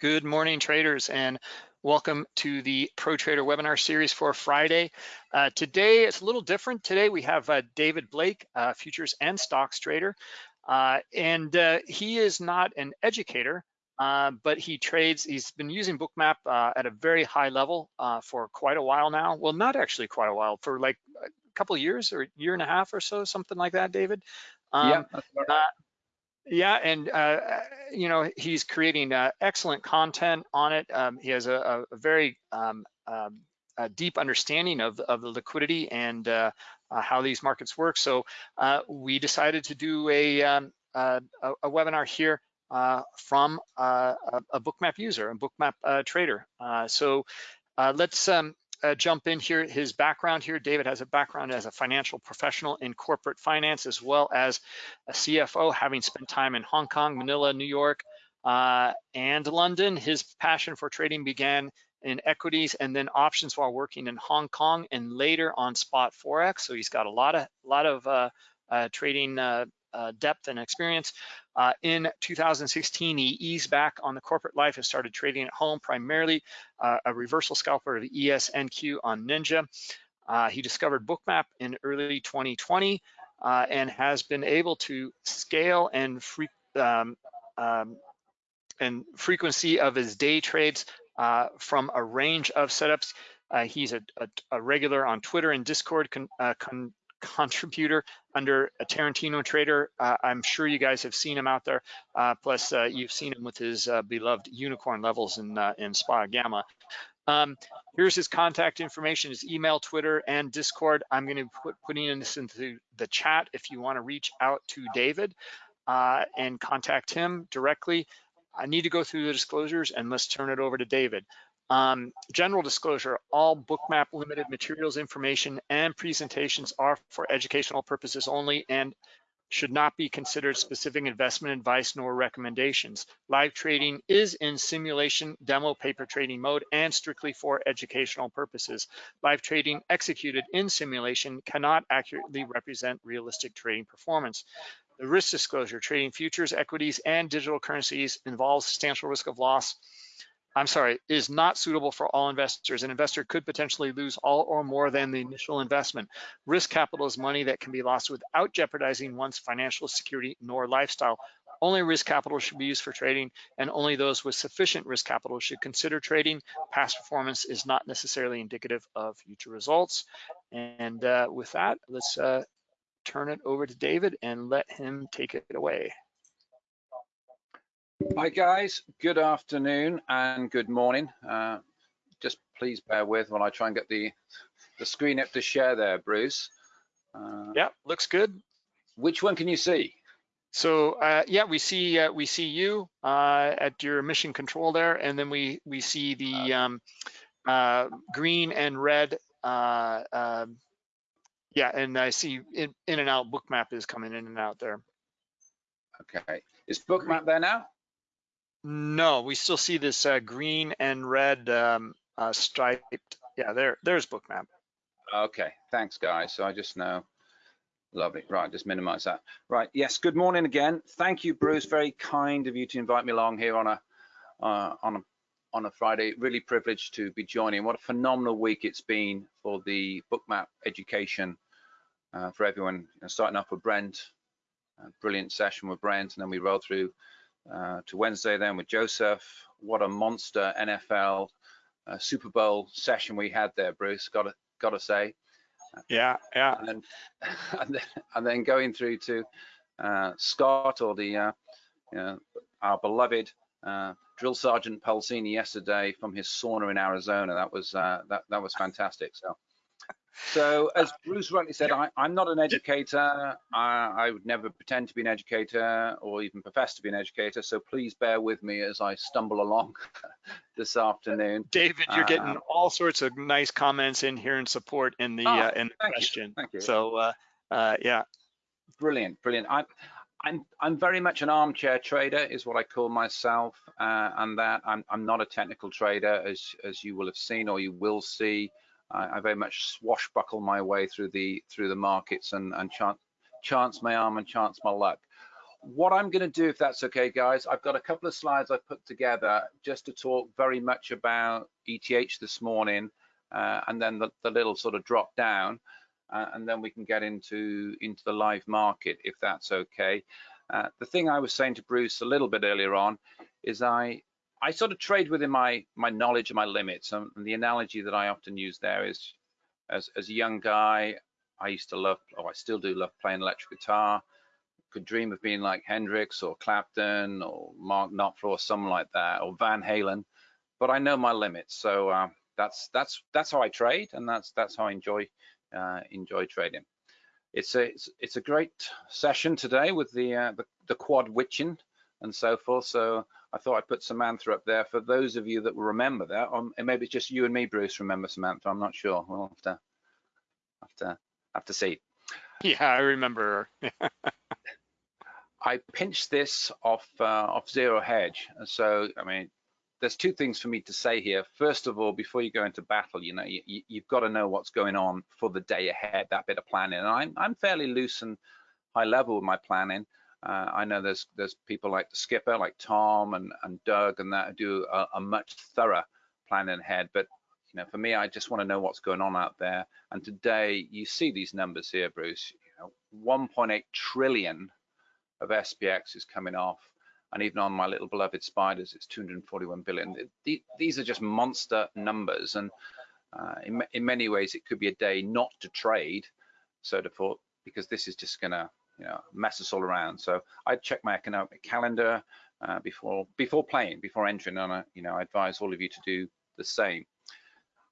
Good morning, traders, and welcome to the Pro Trader webinar series for Friday. Uh, today, it's a little different. Today, we have uh, David Blake, uh, futures and stocks trader, uh, and uh, he is not an educator, uh, but he trades, he's been using Bookmap at a very high level for quite a while now. Well, not actually quite a while, for like a couple years or a year and a half or so, something like that, David. Um, yeah, yeah, and uh, you know he's creating uh, excellent content on it. Um, he has a, a very um, um, a deep understanding of, of the liquidity and uh, uh how these markets work. So uh, we decided to do a, um, a, a, webinar here uh, from a, a, bookmap user, a bookmap trader. so let's um, uh, jump in here, his background here. David has a background as a financial professional in corporate finance, as well as a CFO, having spent time in Hong Kong, Manila, New York, uh, and London. His passion for trading began in equities and then options while working in Hong Kong and later on spot Forex. So he's got a lot of, lot of uh, uh trading uh, depth and experience. Uh, in 2016, he eased back on the corporate life and started trading at home, primarily uh, a reversal scalper of ESNQ on Ninja. Uh, he discovered Bookmap in early 2020 uh, and has been able to scale and um, um, and frequency of his day trades uh, from a range of setups. He's a, a, a, regular on Twitter and Discord, con, con, contributor under a Tarantino trader. Uh, I'm sure you guys have seen him out there. Uh, plus, uh, you've seen him with his uh, beloved unicorn levels in uh, in Spot Gamma. Um, here's his contact information, his email, Twitter, and Discord. I'm going to put putting this into the chat if you want to reach out to David uh, and contact him directly. I need to go through the disclosures and let's turn it over to David. Um, general disclosure, all bookmap limited materials information and presentations are for educational purposes only and should not be considered specific investment advice nor recommendations. Live trading is in simulation demo paper trading mode and strictly for educational purposes. Live trading executed in simulation cannot accurately represent realistic trading performance. The risk disclosure, trading futures, equities, and digital currencies involves substantial risk of loss I'm sorry, is not suitable for all investors. An investor could potentially lose all or more than the initial investment. Risk capital is money that can be lost without jeopardizing one's financial security nor lifestyle. Only risk capital should be used for trading and only those with sufficient risk capital should consider trading. Past performance is not necessarily indicative of future results. And uh, with that, let's uh, turn it over to David and let him take it away. Hi guys, good afternoon and good morning. Uh, just please bear with while I try and get the the screen up to share there, Bruce. Uh, yeah, looks good. Which one can you see? So uh, yeah, we see uh, we see you uh, at your mission control there, and then we we see the um, uh, green and red. Um, yeah, and I see in, in and out bookmap is coming in and out there. Okay, is bookmap there now? No, we still see this uh, green and red um, uh, striped. Yeah, there, there's bookmap. Okay, thanks guys. So I just know. Lovely. Right, just minimize that. Right, yes, good morning again. Thank you, Bruce. Very kind of you to invite me along here on a uh, on a on a Friday. Really privileged to be joining. What a phenomenal week it's been for the bookmap education uh, for everyone. You know, starting off with Brent, brilliant session with Brent, and then we rolled through uh, to Wednesday then with Joseph. What a monster NFL uh, Super Bowl session we had there, Bruce. Got to got to say. Yeah, yeah. And then, and then, and then going through to uh, Scott or the uh, you know, our beloved uh, drill sergeant Pulcini yesterday from his sauna in Arizona. That was uh, that that was fantastic. So so as Bruce rightly said, I, am not an educator. I, I, would never pretend to be an educator or even profess to be an educator. So please bear with me as I stumble along this afternoon. David, you're getting um, all sorts of nice comments in here and support in the oh, uh, in the question. You, thank you. So uh, uh, yeah. Brilliant, brilliant. I, I'm I'm very much an armchair trader, is what I call myself, uh, and that I'm I'm not a technical trader, as as you will have seen or you will see. I, I, very much swashbuckle my way through the through the markets and, and chance, chance my arm and chance my luck. what I'm going to do, if that's okay, guys, I've got a couple of slides I've put together just to talk very much about ETH this morning, uh, and then the, the, little sort of drop down, uh, and then we can get into into the live market, if that's okay. Uh, the thing I was saying to Bruce a little bit earlier on is I I sort of trade within my my knowledge and my limits, and the analogy that I often use there is, as as a young guy, I used to love, or I still do love playing electric guitar could dream of being like Hendrix or Clapton or Mark Knopfler or someone like that or Van Halen, but I know my limits. So uh, that's that's that's how I trade, and that's that's how I enjoy uh, enjoy trading. It's a it's, it's, a great session today with the, uh, the the quad witching and so forth. So I thought I'd put Samantha up there for those of you that will remember that, or maybe it's just you and me, Bruce, remember Samantha. I'm not sure. We'll have to have to have to see. Yeah, I remember. I pinched this off uh, off Zero Hedge. So I mean, there's two things for me to say here. First of all, before you go into battle, you know, you, have got to know what's going on for the day ahead. That bit of planning, and I'm I'm fairly loose and high level with my planning. Uh, I know there's there's people like the skipper, like Tom and and Doug, and that do a, a much thorough planning ahead. But you know, for me, I just want to know what's going on out there. And today, you see these numbers here, Bruce. You know, 1.8 trillion of SPX is coming off. And even on my little beloved spiders, it's 241 billion. These are just monster numbers. And uh, in, in, many ways, it could be a day not to trade, so to forth, because this is just gonna you know, mess us all around. So I'd check my economic calendar uh, before before playing, before entering, and I, you know, I advise all of you to do the same.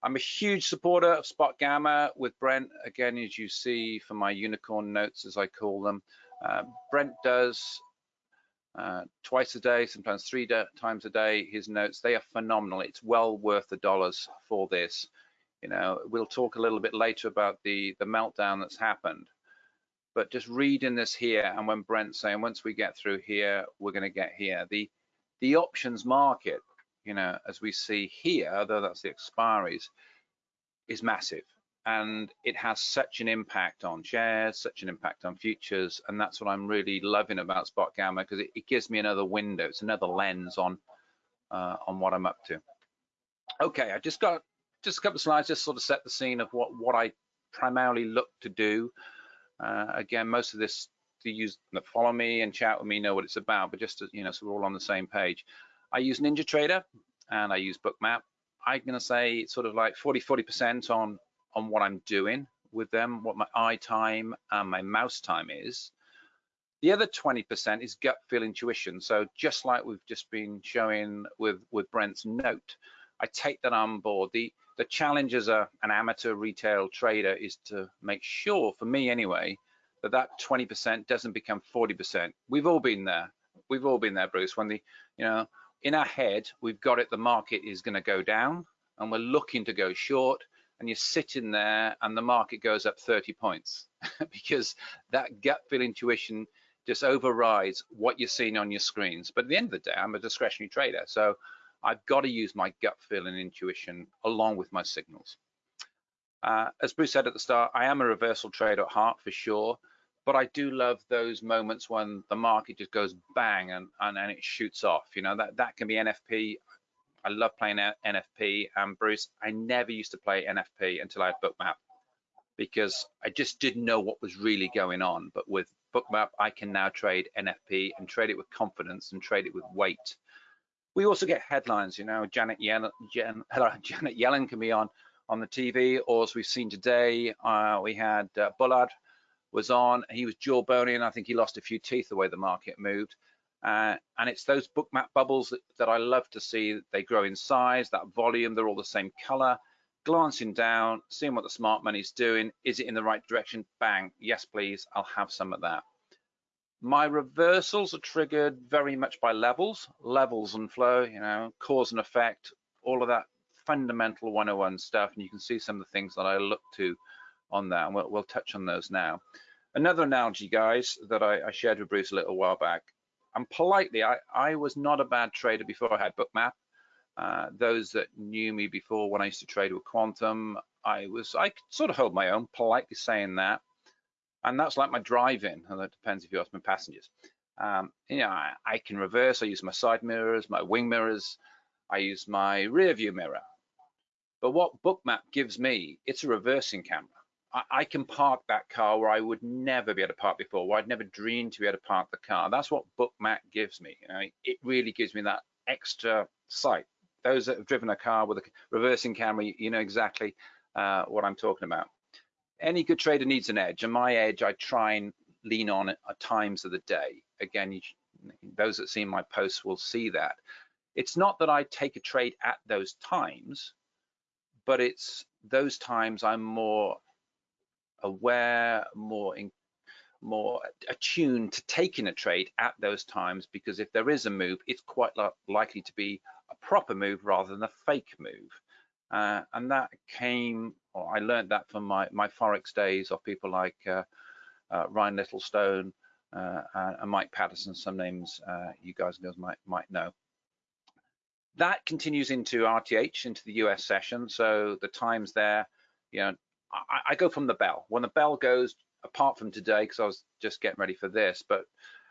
I'm a huge supporter of Spot Gamma with Brent, again, as you see from my unicorn notes, as I call them. Uh, Brent does uh, twice a day, sometimes three times a day, his notes. They are phenomenal. It's well worth the dollars for this. You know, we'll talk a little bit later about the, the meltdown that's happened. But just reading this here, and when Brent's saying, once we get through here, we're going to get here. The, the options market, you know, as we see here, though that's the expiries, is massive and it has such an impact on shares, such an impact on futures, and that's what I'm really loving about Spot Gamma because it, it, gives me another window, it's another lens on uh, on what I'm up to. Okay, I just got just a couple of slides just sort of set the scene of what what I primarily look to do. Uh, again, most of this to use that follow me and chat with me know what it's about, but just to, you know, so we're all on the same page. I use NinjaTrader and I use Bookmap. I'm going to say it's sort of like 40 40% on on what I'm doing with them, what my eye time and my mouse time is. The other 20% is gut feel intuition. So just like we've just been showing with, with Brent's note, I take that on board. The, the challenge as a, an amateur retail trader is to make sure, for me anyway, that that 20% doesn't become 40%. We've all been there. We've all been there, Bruce, when the, you know, in our head, we've got it, the market is gonna go down and we're looking to go short and you're sitting there and the market goes up 30 points because that gut feel intuition just overrides what you're seeing on your screens. But at the end of the day, I'm a discretionary trader, so I've got to use my gut feel and intuition along with my signals. Uh, as Bruce said at the start, I am a reversal trader at heart for sure, but I do love those moments when the market just goes bang and, and, and it shoots off. You know, that, that can be NFP. I love playing NFP. And Bruce, I never used to play NFP until I had Bookmap because I just didn't know what was really going on. But with Bookmap, I can now trade NFP and trade it with confidence and trade it with weight. We also get headlines, you know, Janet Yellen, Janet Yellen can be on on the TV, or as we've seen today, uh, we had uh, Bullard was on. He was jawbony, and I think he lost a few teeth the way the market moved. Uh, and it's those bookmap bubbles that, that, I love to see. They grow in size, that volume, they're all the same color. Glancing down, seeing what the smart money's doing. Is it in the right direction? Bang, yes, please, I'll have some of that. My reversals are triggered very much by levels, levels and flow, you know, cause and effect, all of that fundamental 101 stuff. And you can see some of the things that I look to on that, and we'll, we'll touch on those now. Another analogy, guys, that I, I shared with Bruce a little while back and politely, I, I was not a bad trader before I had Bookmap. Uh, those that knew me before when I used to trade with Quantum, I was I could sort of hold my own, politely saying that. And that's like my driving, and that depends if you ask my passengers. Um, you know, I, I, can reverse. I use my side mirrors, my wing mirrors. I use my rear view mirror. But what Bookmap gives me, it's a reversing camera. I, I, can park that car where I would never be able to park before, where I'd never dreamed to be able to park the car. That's what Bookmap gives me. You know, it really gives me that extra sight. Those that have driven a car with a reversing camera, you know exactly uh, what I'm talking about. Any good trader needs an edge, and my edge I try and lean on at times of the day. Again, you, those that see my posts will see that. It's not that I take a trade at those times, but it's those times I'm more aware, more in, more attuned to taking a trade at those times because if there is a move, it's quite likely to be a proper move rather than a fake move. Uh, and that came, or I learned that from my, my Forex days of people like uh, uh, Ryan Littlestone uh, and Mike Patterson, some names uh, you guys and girls might, might know. That continues into RTH, into the US session. So the times there, you know, I, I go from the bell. When the bell goes, apart from today, because I was just getting ready for this, but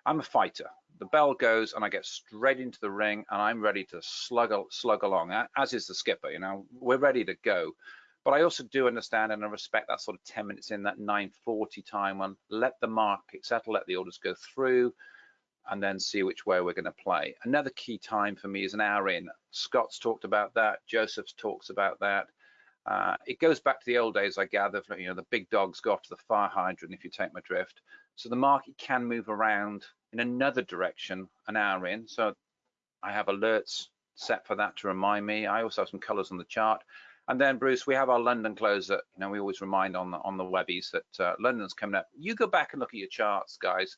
I'm a fighter. The bell goes and I get straight into the ring and I'm ready to slug, slug along, as is the skipper, you know, we're ready to go. But I also do understand and I respect that sort of 10 minutes in that 940 time one, let the market settle, let the orders go through and then see which way we're going to play. Another key time for me is an hour in. Scott's talked about that. Joseph's talks about that. Uh, it goes back to the old days, I gather, you know, the big dogs go off to the fire hydrant if you take my drift. So the market can move around in another direction an hour in. So I have alerts set for that to remind me. I also have some colors on the chart. And then Bruce, we have our London close that you know we always remind on the on the webbies that uh, London's coming up. You go back and look at your charts, guys,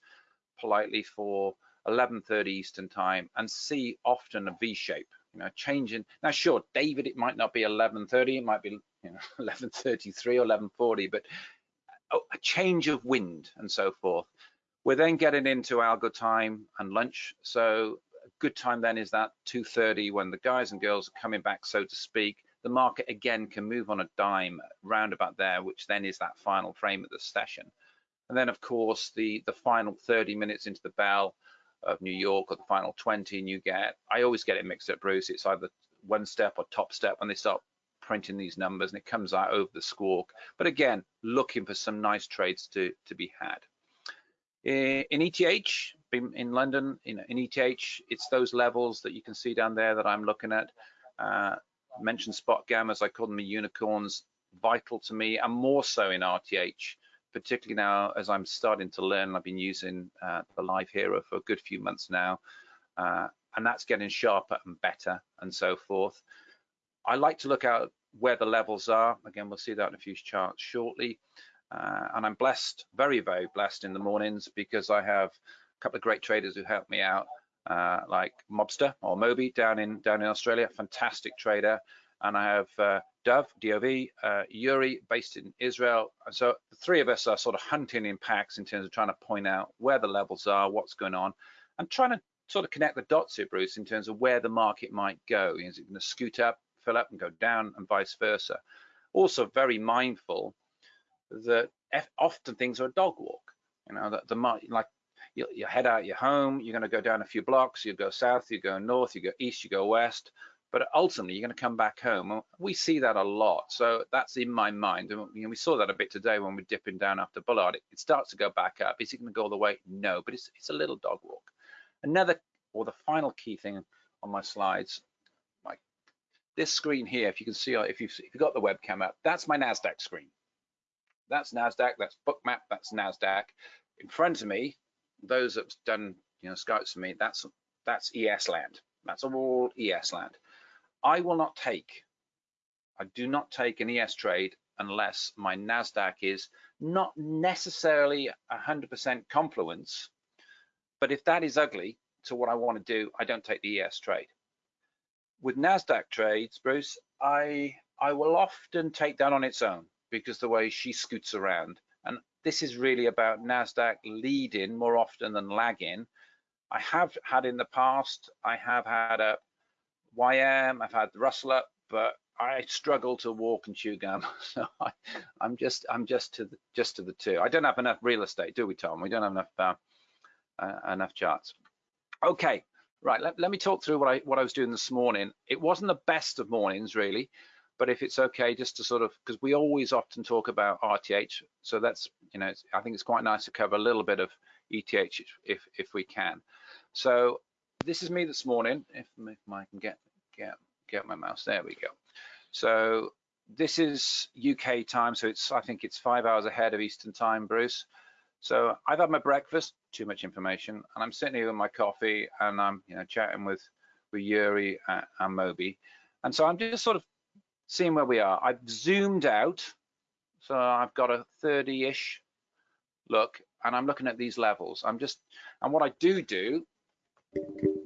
politely for 11:30 Eastern time and see often a V shape. You know, changing. Now, sure, David, it might not be 11:30, it might be you know 11:33 or 11:40, but a change of wind and so forth. We're then getting into algo time and lunch. So a good time then is that 2.30 when the guys and girls are coming back, so to speak. The market again can move on a dime round about there, which then is that final frame of the session. And then of course the, the final 30 minutes into the bell of New York or the final 20 and you get, I always get it mixed up, Bruce. It's either one step or top step when they start printing these numbers and it comes out over the squawk. But again, looking for some nice trades to, to be had. In ETH, in London, in, in ETH, it's those levels that you can see down there that I'm looking at. Uh, mentioned spot gammas, I call them the unicorns, vital to me, and more so in RTH, particularly now as I'm starting to learn. I've been using uh, the Live HIRO for a good few months now, uh, and that's getting sharper and better and so forth. I like to look at where the levels are. Again, we'll see that in a few charts shortly. Uh, and I'm blessed, very, very blessed in the mornings because I have a couple of great traders who help me out, uh, like Mobster or Moby down in down in Australia, fantastic trader. And I have uh, Dove, DOV, uh, Yuri, based in Israel. And so the three of us are sort of hunting in packs in terms of trying to point out where the levels are, what's going on, and trying to sort of connect the dots here, Bruce, in terms of where the market might go. Is it going to scoot up, fill up and go down and vice versa. Also very mindful that often things are a dog walk. You know, that the like you, you head out your home, you're going to go down a few blocks, you go south, you go north, you go east, you go west, but ultimately you're going to come back home. We see that a lot, so that's in my mind. And you know, we saw that a bit today when we're dipping down after Bullard. It, it starts to go back up. Is it going to go all the way? No, but it's it's a little dog walk. Another or the final key thing on my slides like this screen here, if you can see, if you've, if you've got the webcam up, that's my NASDAQ screen. That's NASDAQ, that's Bookmap, that's NASDAQ. In front of me, those that've done you know scouts for me, that's that's ES land. That's all ES land. I will not take, I do not take an ES trade unless my NASDAQ is not necessarily 100% confluence, but if that is ugly to what I want to do, I don't take the ES trade with NASDAQ trades, Bruce, I, I will often take that on its own because the way she scoots around. And this is really about NASDAQ leading more often than lagging. I have had in the past, I have had a YM, I've had the Russell up, but I struggle to walk and chew gum. So I, am just, I'm just to the, just to the two. I don't have enough real estate, do we, Tom? We don't have enough uh, uh, enough charts. Okay, right. Let, let me talk through what I what I was doing this morning. It wasn't the best of mornings really, but if it's okay, just to sort of because we always often talk about RTH, so that's you know I think it's quite nice to cover a little bit of ETH if if we can. So this is me this morning. If, if I can get get get my mouse, there we go. So this is UK time, so it's I think it's five hours ahead of Eastern time, Bruce. So I've had my breakfast, too much information, and I'm sitting here with my coffee and I'm you know chatting with with Yuri and, and Moby, and so I'm just sort of seeing where we are. I've zoomed out, so I've got a 30-ish look, and I'm looking at these levels. I'm just, and what I do do,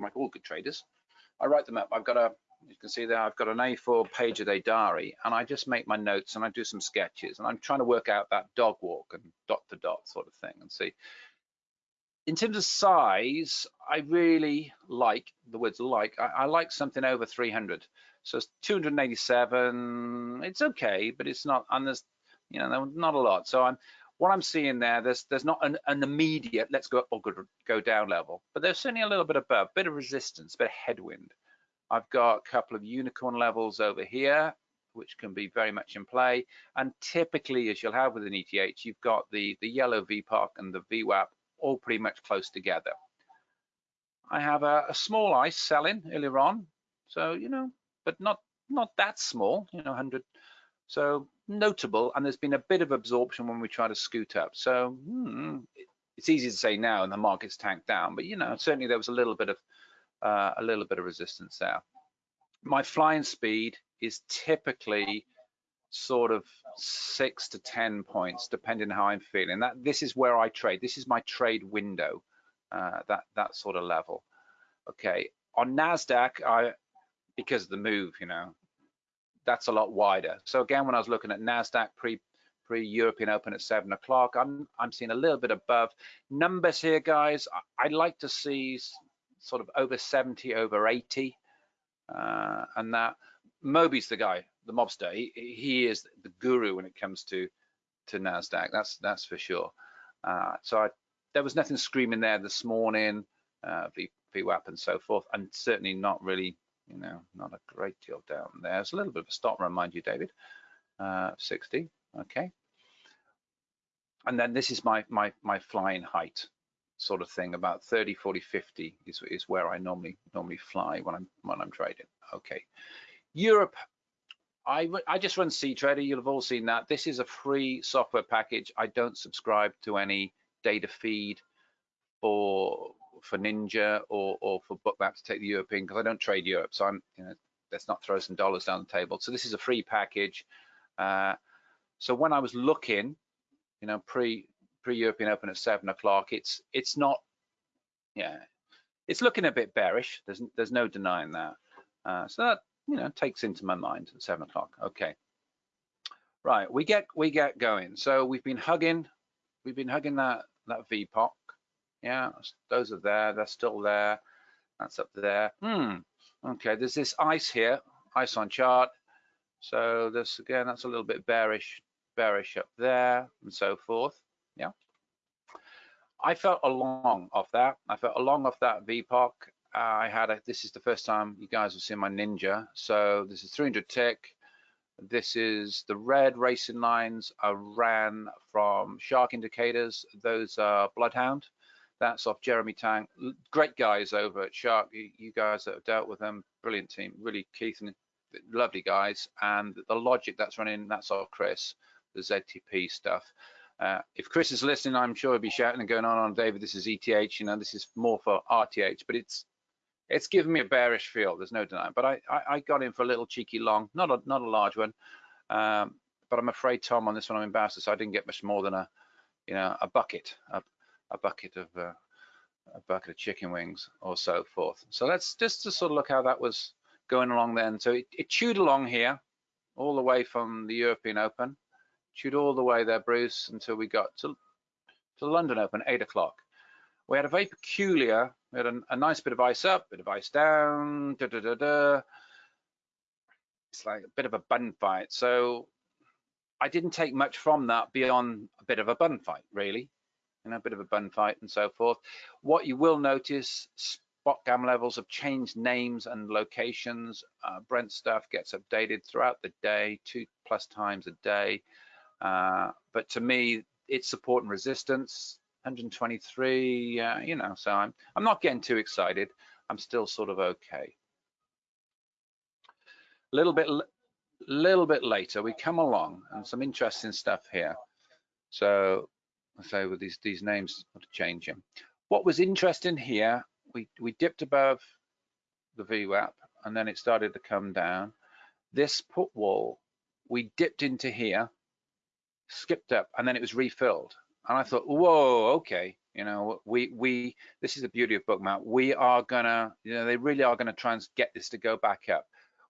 like all good traders, I write them up. I've got a you can see there I've got an A4 page of a diary and I just make my notes and I do some sketches and I'm trying to work out that dog walk and dot to dot sort of thing and see. In terms of size, I really like, the words like, I, I like something over 300. So it's 287, it's okay, but it's not, and there's, you know, not a lot. So I'm, what I'm seeing there, there's there's not an, an immediate let's go up or go, go down level, but there's certainly a little bit above, bit of resistance, bit of headwind. I've got a couple of unicorn levels over here, which can be very much in play. And typically, as you'll have with an ETH, you've got the, the yellow VPOC and the VWAP all pretty much close together. I have a, a small ice selling earlier on, so, you know, but not not that small, you know, 100. So notable, and there's been a bit of absorption when we try to scoot up. So hmm, it's easy to say now, and the market's tanked down, but you know, certainly there was a little bit of uh, a little bit of resistance there. My flying speed is typically sort of six to 10 points, depending how I'm feeling. That This is where I trade. This is my trade window, uh, that, that sort of level. Okay, on NASDAQ, I, because of the move, you know, that's a lot wider. So again, when I was looking at NASDAQ pre pre-European Open at seven o'clock. I'm I'm seeing a little bit above numbers here, guys. I'd like to see sort of over 70, over 80. Uh, and that Moby's the guy, the mobster. He, he is the guru when it comes to to Nasdaq. That's that's for sure. Uh, so I, there was nothing screaming there this morning, uh, VWAP and so forth, and certainly not really, you know, not a great deal down there. There's a little bit of a stop run, mind you, David. Uh, 60, okay. And then this is my my my flying height sort of thing. About 30 40 50 is, is where i normally normally fly when i'm when i'm trading. Okay. Europe. I i just run ctrader you'll have all seen that. This is a free software package. I don't subscribe to any data feed for for ninja or or for bookmap to take the european because i don't trade europe so i'm you know let's not throw some dollars down the table so this is a free package uh, so when i was looking you know pre pre-European Open at seven o'clock. It's it's not, yeah, it's looking a bit bearish. There's there's no denying that. Uh, so that you know takes into my mind at seven o'clock. Okay, right. We get we get going. So we've been hugging, we've been hugging that that VPOC. Yeah, those are there. They're still there. That's up there. Hmm. Okay. There's this ice here, ice on chart. So this again, that's a little bit bearish, bearish up there, and so forth. Yeah. I felt along off that. I felt along off that VPOC. Uh, I had a, this is the first time you guys have seen my Ninja. So this is 300 tick. This is the red racing lines I ran from Shark Indicators. Those are Bloodhound. That's off Jeremy Tang. Great guys over at Shark. You, you guys that have dealt with them, brilliant team. Really, Keith and lovely guys. And the logic that's running, that's off Chris, the ZTP stuff. Uh, if Chris is listening, I'm sure he'll be shouting and going on on David. This is ETH, you know, this is more for RTH, but it's it's given me a bearish feel. There's no denying. But I, I, I got in for a little cheeky long, not a not a large one. Um, but I'm afraid Tom on this one I'm embarrassed, so I didn't get much more than a you know a bucket, a, a bucket of uh, a bucket of chicken wings or so forth. So let's just to sort of look how that was going along then. So it, it chewed along here all the way from the European Open chewed all the way there, Bruce, until we got to, to London Open, eight o'clock. We had a very peculiar, we had a, a, nice bit of ice up, bit of ice down, da, da, da, da. It's like a bit of a bun fight. So I didn't take much from that beyond a bit of a bun fight, really. You know, a bit of a bun fight and so forth. What you will notice, spot gam levels have changed names and locations. Uh, Brent stuff gets updated throughout the day, two plus times a day. Uh, but to me, it's support and resistance, 123, uh, you know, so I'm, I'm not getting too excited. I'm still sort of okay. A little bit, little bit later, we come along and some interesting stuff here. So, so with these these names, I'll change them. What was interesting here, we we dipped above the VWAP and then it started to come down. This put wall, we dipped into here, skipped up, and then it was refilled. And I thought, whoa, okay, you know, we we this is the beauty of Bookmap. We are gonna, you know, they really are gonna try and get this to go back up.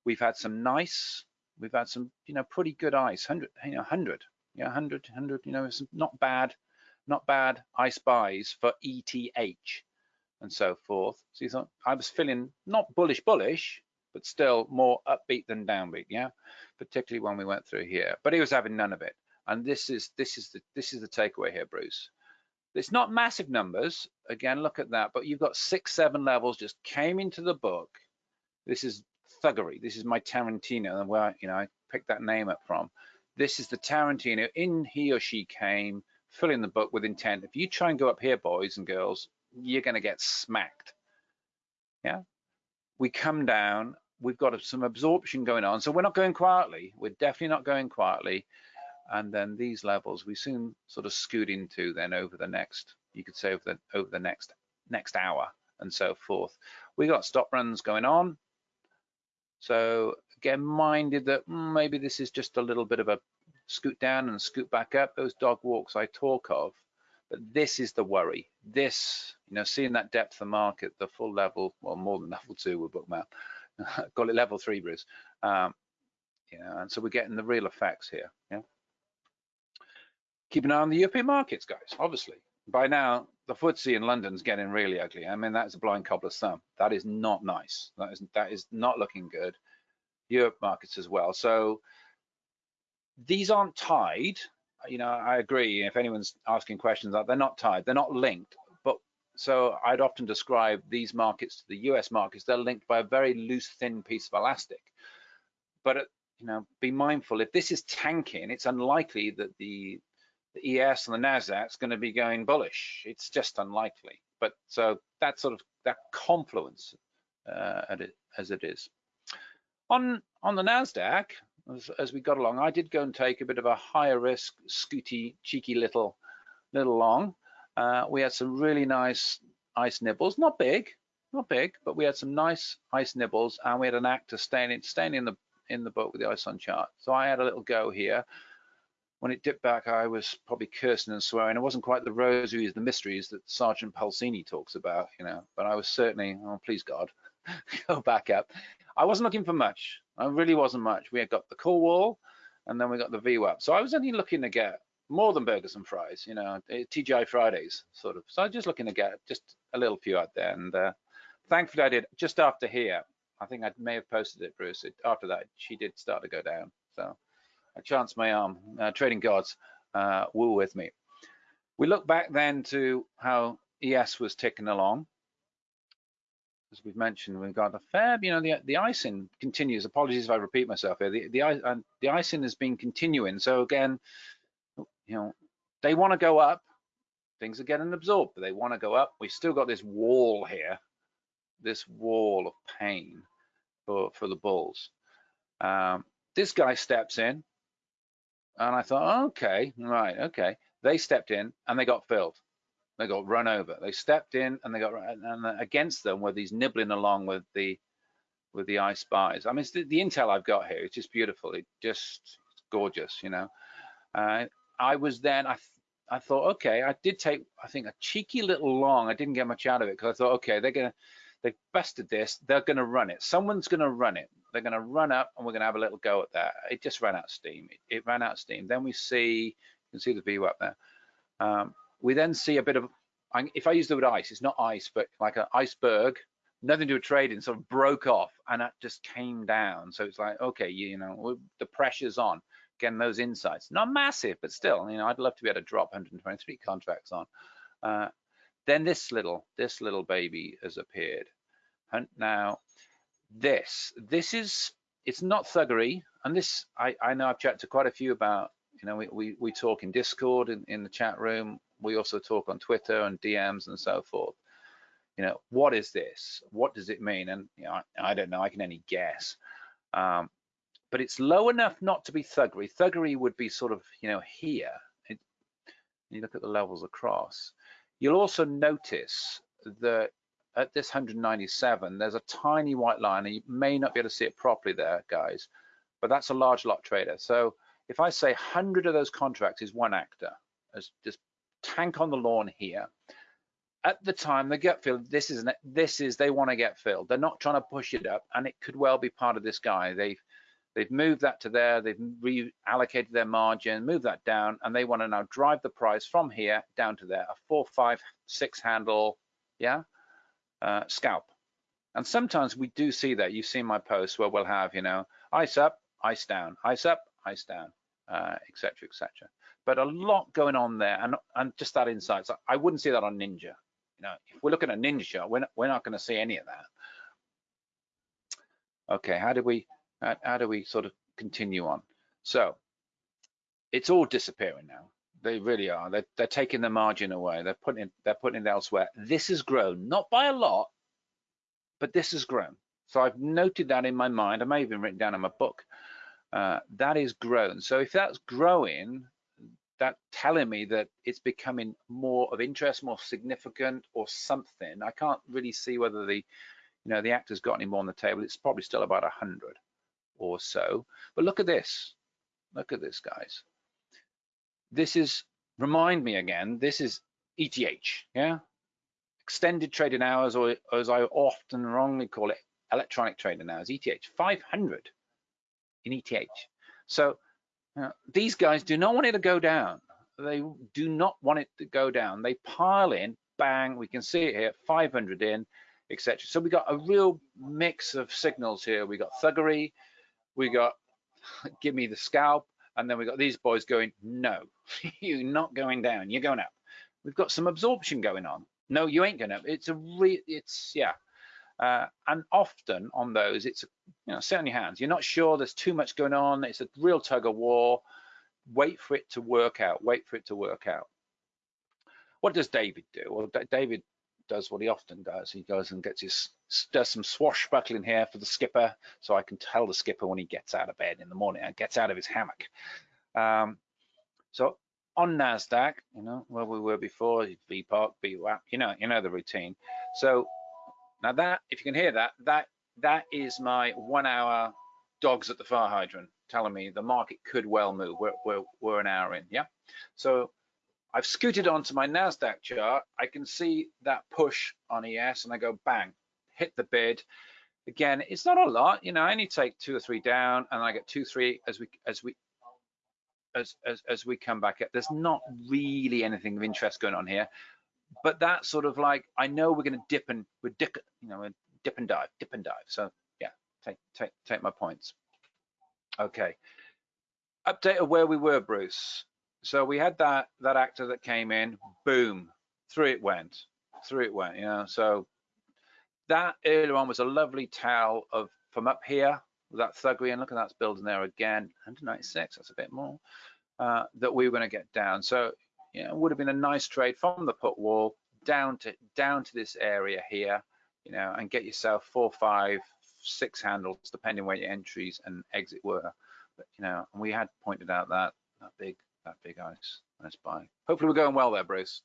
We've had some nice, we've had some, you know, pretty good ice, hundred, you know, hundred, yeah, 100, 100, you know, it's not bad, not bad I spies for ETH and so forth. So you thought I was feeling not bullish, bullish, but still more upbeat than downbeat, yeah, particularly when we went through here. But he was having none of it. And this is this is the this is the takeaway here, Bruce. It's not massive numbers. Again, look at that. But you've got six, seven levels just came into the book. This is thuggery. This is my Tarantino, and where you know I picked that name up from. This is the Tarantino. In he or she came, filling the book with intent. If you try and go up here, boys and girls, you're going to get smacked. Yeah. We come down. We've got some absorption going on, so we're not going quietly. We're definitely not going quietly and then these levels we soon sort of scoot into then over the next you could say over the over the next next hour and so forth we got stop runs going on so again minded that mm, maybe this is just a little bit of a scoot down and scoot back up those dog walks i talk of but this is the worry this you know seeing that depth of market the full level well more than level two with bookmap call it level three bruce um, you know and so we're getting the real effects here yeah keep an eye on the European markets, guys, obviously. By now, the FTSE in London's getting really ugly. I mean, that's a blind cobbler's thumb. That is not nice. That is, that is not looking good. Europe markets as well. So these aren't tied. You know, I agree. If anyone's asking questions, they're not tied. They're not linked. But so I'd often describe these markets to the US markets. They're linked by a very loose, thin piece of elastic. But you know, be mindful. If this is tanking, it's unlikely that the the ES and the Nasdaq is going to be going bullish. It's just unlikely. But so that sort of that confluence uh, as it is. On on the Nasdaq, as, as, we got along, I did go and take a bit of a higher risk, scooty, cheeky little little long. Uh, we had some really nice ice nibbles, not big, not big, but we had some nice ice nibbles, and we had an actor staying in staying in the in the boat with the ice on chart. So I had a little go here when it dipped back, I was probably cursing and swearing. It wasn't quite the rosaries, the mysteries that Sergeant Pulcini talks about, you know, but I was certainly, oh, please God, go back up. I wasn't looking for much. I really wasn't much. We had got the call wall and then we got the VWAP. So I was only looking to get more than burgers and fries, you know, eh, TGI Fridays sort of. So I was just looking to get just a little few out there. And uh, thankfully I did just after here. I think I may have posted it, Bruce. It, after that, she did start to go down. So I chance my arm. Uh, trading gods uh, were with me. We look back then to how ES was ticking along. As we've mentioned, we've got a fair, you know, the the icing continues. Apologies if I repeat myself here. The the, uh, the icing has been continuing. So again, you know, they want to go up. Things are getting absorbed, but they want to go up. We've still got this wall here, this wall of pain for for the bulls. Um, this guy steps in, and I thought, okay, right, okay. They stepped in and they got filled. They got run over. They stepped in and they got and against them were these nibbling along with the with the ice buys. I mean, the, the, intel I've got here. It's just beautiful. It just gorgeous, you know. Uh, I was then I I thought, okay, I did take I think a cheeky little long. I didn't get much out of it because I thought, okay, they're gonna they've busted this. They're gonna run it. Someone's gonna run it they're to run up and we're to have a little go at that. It just ran out steam. It, it ran out steam. Then we see, you can see the view up there. Um, we then see a bit of, if I use the word ice, it's not ice, but like an iceberg, nothing to do with trading, sort of broke off and that just came down. So it's like, okay, you, know, the pressure's on, getting those insights. Not massive, but still, you know, I'd love to be able to drop 123 contracts on. Uh, then this little, this little baby has appeared. And now this, this is, it's not thuggery. And this, I, I know I've chatted to quite a few about, you know, we, we, we talk in Discord, in, in the chat room. We also talk on Twitter and DMs and so forth. You know, what is this? What does it mean? And you know, I, I don't know, I can only guess. Um, but it's low enough not to be thuggery. Thuggery would be sort of, you know, here. It, you look at the levels across. You'll also notice that at this 197, there's a tiny white line, and you may not be able to see it properly there, guys, but that's a large lot trader. So if I say 100 of those contracts is one actor, as just tank on the lawn here, at the time the gut feel this is this is they want to get filled. They're not trying to push it up, and it could well be part of this guy. They've they've moved that to there, they've reallocated their margin, moved that down, and they want to now drive the price from here down to there, a four, five, six handle, yeah, uh, scalp. And sometimes we do see that. You've seen my posts where we'll have, you know, ice up, ice down, ice up, ice down, uh, etc. et. But a lot going on there, and and just that insight. So I wouldn't see that on Ninja. You know, if we're looking at Ninja we're not, we're not going to see any of that. Okay, how do we how, how do we sort of continue on? So it's all disappearing now. They really are. They're, they're taking the margin away. They're putting it, they're putting it elsewhere. This has grown, not by a lot, but this has grown. So I've noted that in my mind. I may have even written down in my book. Uh, that is grown. So if that's growing, that telling me that it's becoming more of interest, more significant or something. I can't really see whether the, you know, the actor's got any more on the table. It's probably still about a 100 or so. But look at this. Look at this, guys. This is, remind me again, this is ETH, yeah? Extended trading hours, or as I often wrongly call it, electronic trading hours, ETH, 500 in ETH. So uh, these guys do not want it to go down. They do not want it to go down. They pile in, bang, we can see it here, 500 in, etc. So we got a real mix of signals here. We got thuggery, we got give me the scalp, and then we got these boys going, no, you're not going down, you're going up. We've got some absorption going on. No, you ain't going up. It's a re, it's yeah. Uh, and often on those, it's you know, sit on your hands. You're not sure. There's too much going on. It's a real tug of war. Wait for it to work out. Wait for it to work out. What does David do? Well, David does what he often does. He goes and gets his does some swashbuckling here for the skipper, so I can tell the skipper when he gets out of bed in the morning and gets out of his hammock. Um, so on Nasdaq, you know where we were before, VPOC, VWAP, you know, you know the routine. So now that, if you can hear that, that that is my one-hour dogs at the fire hydrant telling me the market could well move. We're, we're, we're an hour in, yeah? So I've scooted onto my NASDAQ chart. I can see that push on ES and I go bang, hit the bid. Again, it's not a lot, you know, I only take two or three down and I get two, three as we, as we, as, as, as we come back up. There's not really anything of interest going on here but that sort of like I know we're going to dip and we're dip, you know, dip and dive, dip and dive. So yeah, take take take my points. Okay, update of where we were, Bruce. So we had that that actor that came in, boom, through it went, through it went. You know, so that earlier on was a lovely towel of from up here with that thuggery, and look at that's building there again, 196. That's a bit more. Uh, that we were going to get down. So you know, it would have been a nice trade from the put wall down to down to this area here, you know, and get yourself four, five, six handles, depending where your entries and exit were. But you know, and we had pointed out that that big that big ice nice buy. Hopefully we're going well there, Bruce.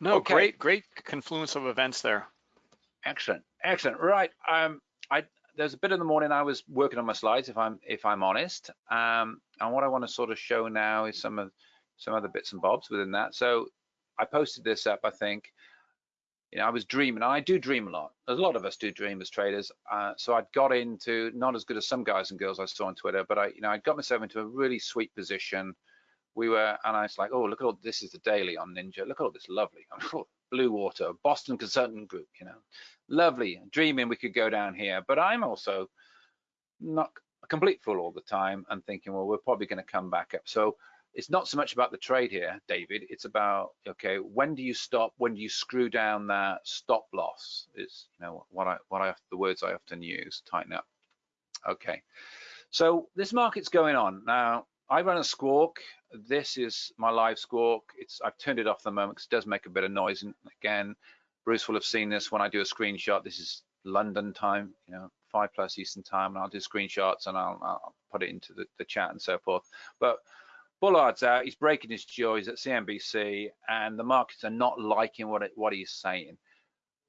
No, okay. great, great confluence of events there. Excellent, excellent. Right, um, I there's a bit in the morning I was working on my slides, if I'm if I'm honest. Um, and what I want to sort of show now is some of some other bits and bobs within that. So I posted this up, I think, you know, I was dreaming. I do dream a lot. A lot of us do dream as traders. Uh, so I'd got into not as good as some guys and girls I saw on Twitter, but I, you know, I got myself into a really sweet position. We were, and I was like, oh, look at all this is the daily on Ninja. Look at all this lovely blue water, Boston Consultant Group. You know, lovely. Dreaming we could go down here, but I'm also not a complete fool all the time and thinking, well, we're probably going to come back up. So it's not so much about the trade here, David. It's about okay, when do you stop? When do you screw down that stop loss? Is you know what I what I the words I often use. Tighten up. Okay, so this market's going on now. I run a squawk. This is my live squawk. It's I've turned it off the moment because it does make a bit of noise. And again, Bruce will have seen this when I do a screenshot. This is London time, you know, five plus Eastern time, and I'll do screenshots and I'll, I'll put it into the, the chat and so forth. But Bullard's out, he's breaking his jaw, he's at CNBC, and the markets are not liking what it, what he's saying.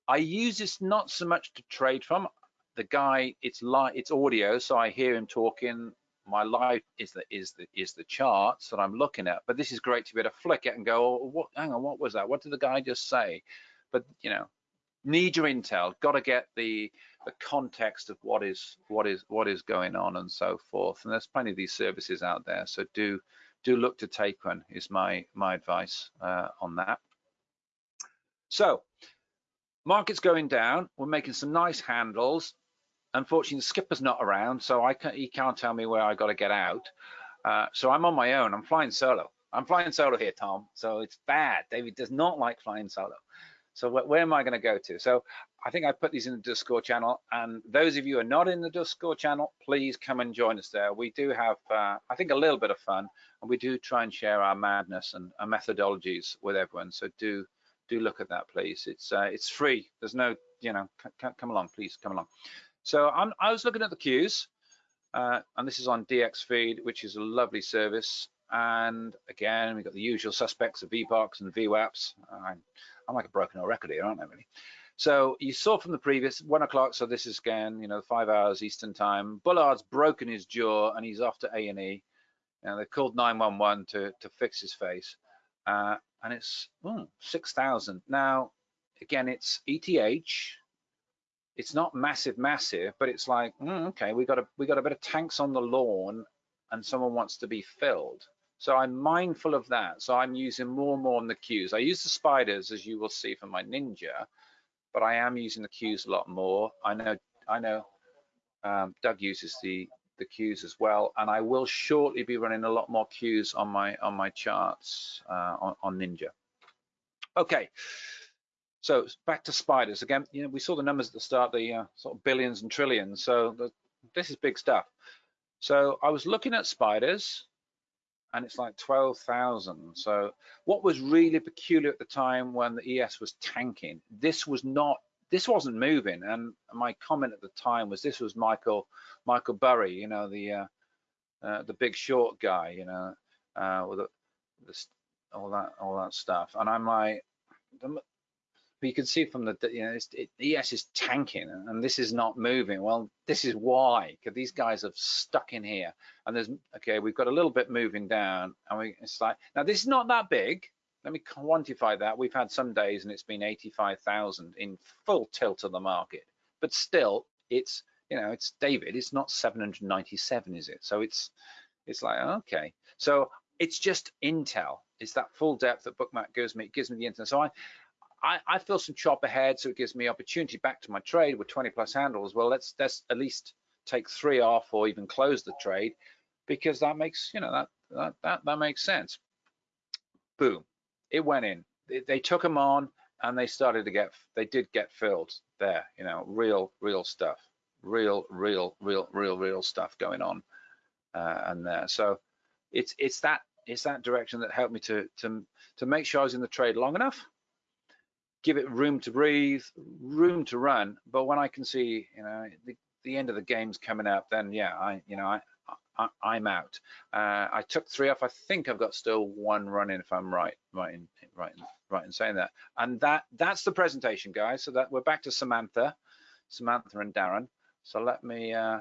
I use this not so much to trade from. The guy, it's live, it's audio, so I hear him talking. My live is the is the is the charts that I'm looking at. But this is great to be able to flick it and go, oh, what, hang on, what was that? What did the guy just say? But you know, need your intel. Got to get the the context of what is what is what is going on and so forth. And there's plenty of these services out there, so do do look to take one is my my advice uh, on that. So market's going down. We're making some nice handles. Unfortunately, the skipper's not around, so I can't, he can't tell me where I got to get out. Uh, so I'm on my own. I'm flying solo. I'm flying solo here, Tom. So it's bad. David does not like flying solo. So wh where am I going to go to? So I think I put these in the Discord channel, and those of you who are not in the Discord channel, please come and join us there. We do have, uh, I think, a little bit of fun, and we do try and share our madness and our methodologies with everyone. So do do look at that, please. It's uh, it's free. There's no, you know, come along, please, come along. So I'm, I was looking at the queues, uh, and this is on DXFeed, which is a lovely service. And again, we've got the usual suspects of VPOCs and VWAPs. I'm, like a broken record here, aren't I, really? So you saw from the previous one o'clock. So this is again, you know, five hours Eastern time. Bullard's broken his jaw and he's off to A and E. And they called 911 to to fix his face. Uh, and it's oh, 6,000. Now, again, it's ETH. It's not massive, massive, but it's like, mm, okay, we got a we got a bit of tanks on the lawn, and someone wants to be filled. So I'm mindful of that. So I'm using more and more on the cues. I use the spiders, as you will see from my Ninja, but I am using the cues a lot more. I know, I know um, Doug uses the the queues as well, and I will shortly be running a lot more queues on my on my charts uh, on, on Ninja. Okay, so back to spiders again. You know, we saw the numbers at the start, the uh, sort of billions and trillions. So the, this is big stuff. So I was looking at spiders and it's like 12,000. So what was really peculiar at the time when the ES was tanking, this was not, this wasn't moving. And my comment at the time was this was Michael, Michael Burry, you know, the, uh, uh, the big short guy, you know, uh, with the, the, all that, all that stuff. And I'm like, you can see from the, you know, it, ES is tanking and this is not moving. Well, this is why, because these guys have stuck in here. And there's, okay, we've got a little bit moving down and we, it's like, now this is not that big. Let me quantify that. We've had some days and it's been 85,000 in full tilt of the market, but still it's, you know, it's David, it's not 797, is it? So it's, it's like, okay. So it's just Intel. It's that full depth that Bookmap gives me. It gives me the internet. So I, I, I feel some chop ahead, so it gives me opportunity back to my trade with 20 plus handles. Well, let's let's at least take three off or even close the trade because that makes you know that that that, that makes sense. Boom, it went in. They, they took them on and they started to get they did get filled there. You know, real real stuff, real real real real real stuff going on uh, and there. So it's it's that it's that direction that helped me to to to make sure I was in the trade long enough give it room to breathe, room to run. But when I can see, you know, the, the end of the game's coming up, then yeah, I, you know, I, I am out. Uh, I took three off. I think I've got still one running, if I'm right, right, in, right, in, right in saying that. And that that's the presentation, guys. So that we're back to Samantha, Samantha and Darren. So let me uh,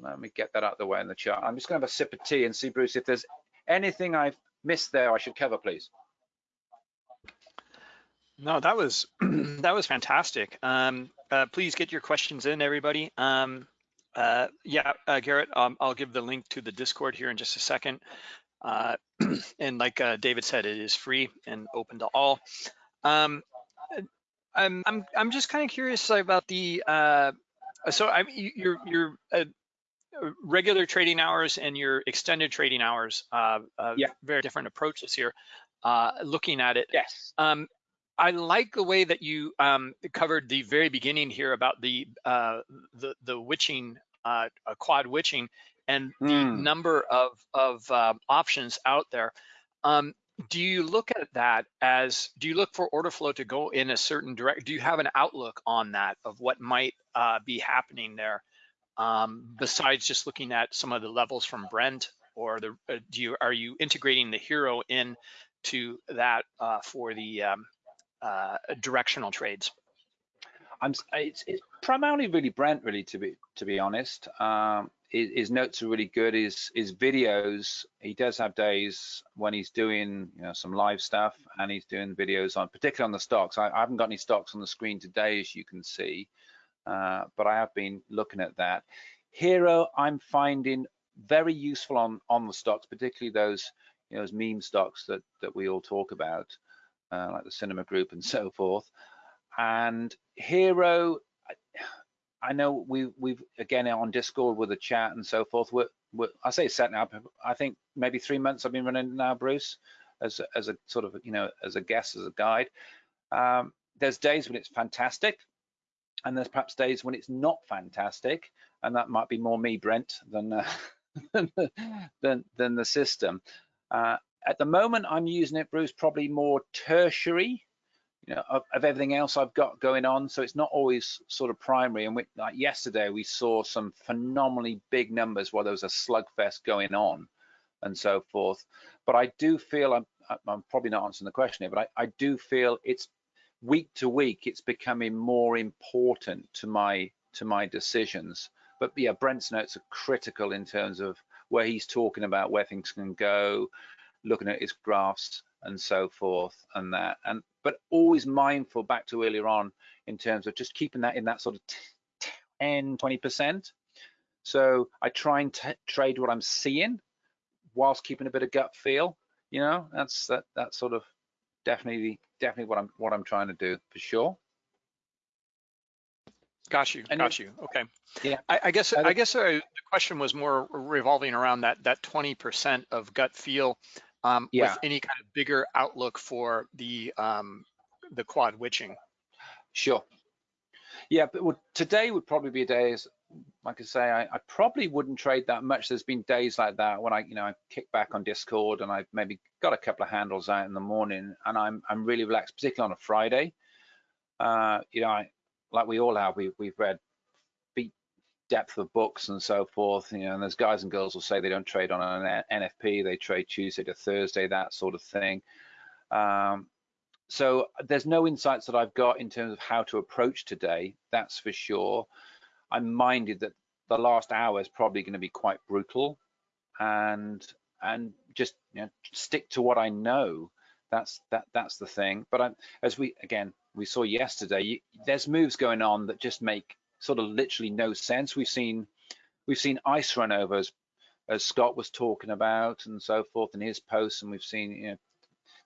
let me get that out of the way in the chart. I'm just gonna have a sip of tea and see, Bruce, if there's anything I've missed there I should cover, please. No, that was that was fantastic. Um, uh, please get your questions in, everybody. Um, uh, yeah, uh, Garrett, um, I'll give the link to the Discord here in just a second. Uh, and like uh, David said, it is free and open to all. Um, I'm I'm I'm just kind of curious about the uh, so I you're you're regular trading hours and your extended trading hours, uh, uh, Yeah. very different approaches here. Uh, looking at it, Yes. um, I like the way that you um, covered the very beginning here about the uh, the the witching uh, quad witching and the Mm. number of of uh, options out there. Um, do you look at that as do you look for order flow to go in a certain direct? Do you have an outlook on that of what might uh, be happening there? Um, besides just looking at some of the levels from Brent, or the uh, do you are you integrating the HIRO in to that uh, for the um, uh, directional trades? I'm it's, it's primarily really Brent really to be to be honest. Um, his, his notes are really good. His his videos he does have days when he's doing you know some live stuff and he's doing videos on particularly on the stocks. I, I haven't got any stocks on the screen today as you can see, uh, but I have been looking at that. HIRO I'm finding very useful on on the stocks, particularly those you know those meme stocks that that we all talk about, uh, like the Cinema Group and so forth. And HIRO I- i know we we've again on discord with the chat and so forth we're, we're i say setting up i think maybe three months i've been running now bruce as a, as a sort of you know as a guest as a guide. Um, there's days when it's fantastic and there's perhaps days when it's not fantastic and that might be more me brent than uh, than than the system. Uh, at the moment i'm using it bruce probably more tertiary you know, of, of everything else I've got going on. So it's not always sort of primary. And we, like yesterday, we saw some phenomenally big numbers while there was a slugfest going on and so forth. But I do feel, I'm, I'm probably not answering the question here, but I, I do feel it's week to week, it's becoming more important to my to my decisions. But yeah, Brent's notes are critical in terms of where he's talking about where things can go, looking at his graphs and so forth and that and but always mindful back to earlier on in terms of just keeping that in that sort of 10 20 percent so i try and t- trade what i'm seeing whilst keeping a bit of gut feel you know that's that that's sort of definitely definitely what i'm what i'm trying to do for sure Got you, And got you. Okay. Yeah. I, I guess I guess uh, the question was more revolving around that that 20% of gut feel um, Yeah. with any kind of bigger outlook for the um, the quad witching. Sure. Yeah, but would, today would probably be a day, as like I say, I, I probably wouldn't trade that much. There's been days like that when I, you know, I kick back on Discord and I've maybe got a couple of handles out in the morning and I'm I'm really relaxed, particularly on a Friday. Uh, you know, I, like we all have, we we've read depth of books and so forth. You know, and there's guys and girls will say they don't trade on an NFP, they trade Tuesday to Thursday, that sort of thing. Um, so there's no insights that I've got in terms of how to approach today, that's for sure. I'm minded that the last hour is probably going to be quite brutal and and just you know, stick to what I know. That's that that's the thing. But I, as we again we saw yesterday, you, there's moves going on that just make sort of literally no sense. We've seen we've seen ice run overs as Scott was talking about and so forth in his posts, and we've seen you know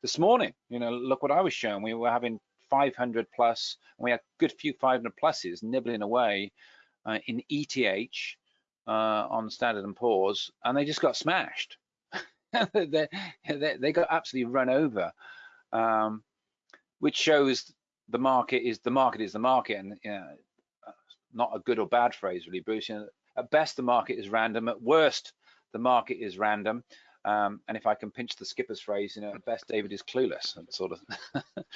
this morning, you know, look what I was showing. We were having 500 plus, and we had a good few 500 pluses nibbling away uh, in ETH uh, on Standard and Poor's, and they just got smashed. they, they, they got absolutely run over, um, which shows the market is the market is the market, and you know, not a good or bad phrase really, Bruce. You know, at best, the market is random. At worst, the market is random. Um, and if I can pinch the skipper's phrase, you know, at best David is clueless, sort of,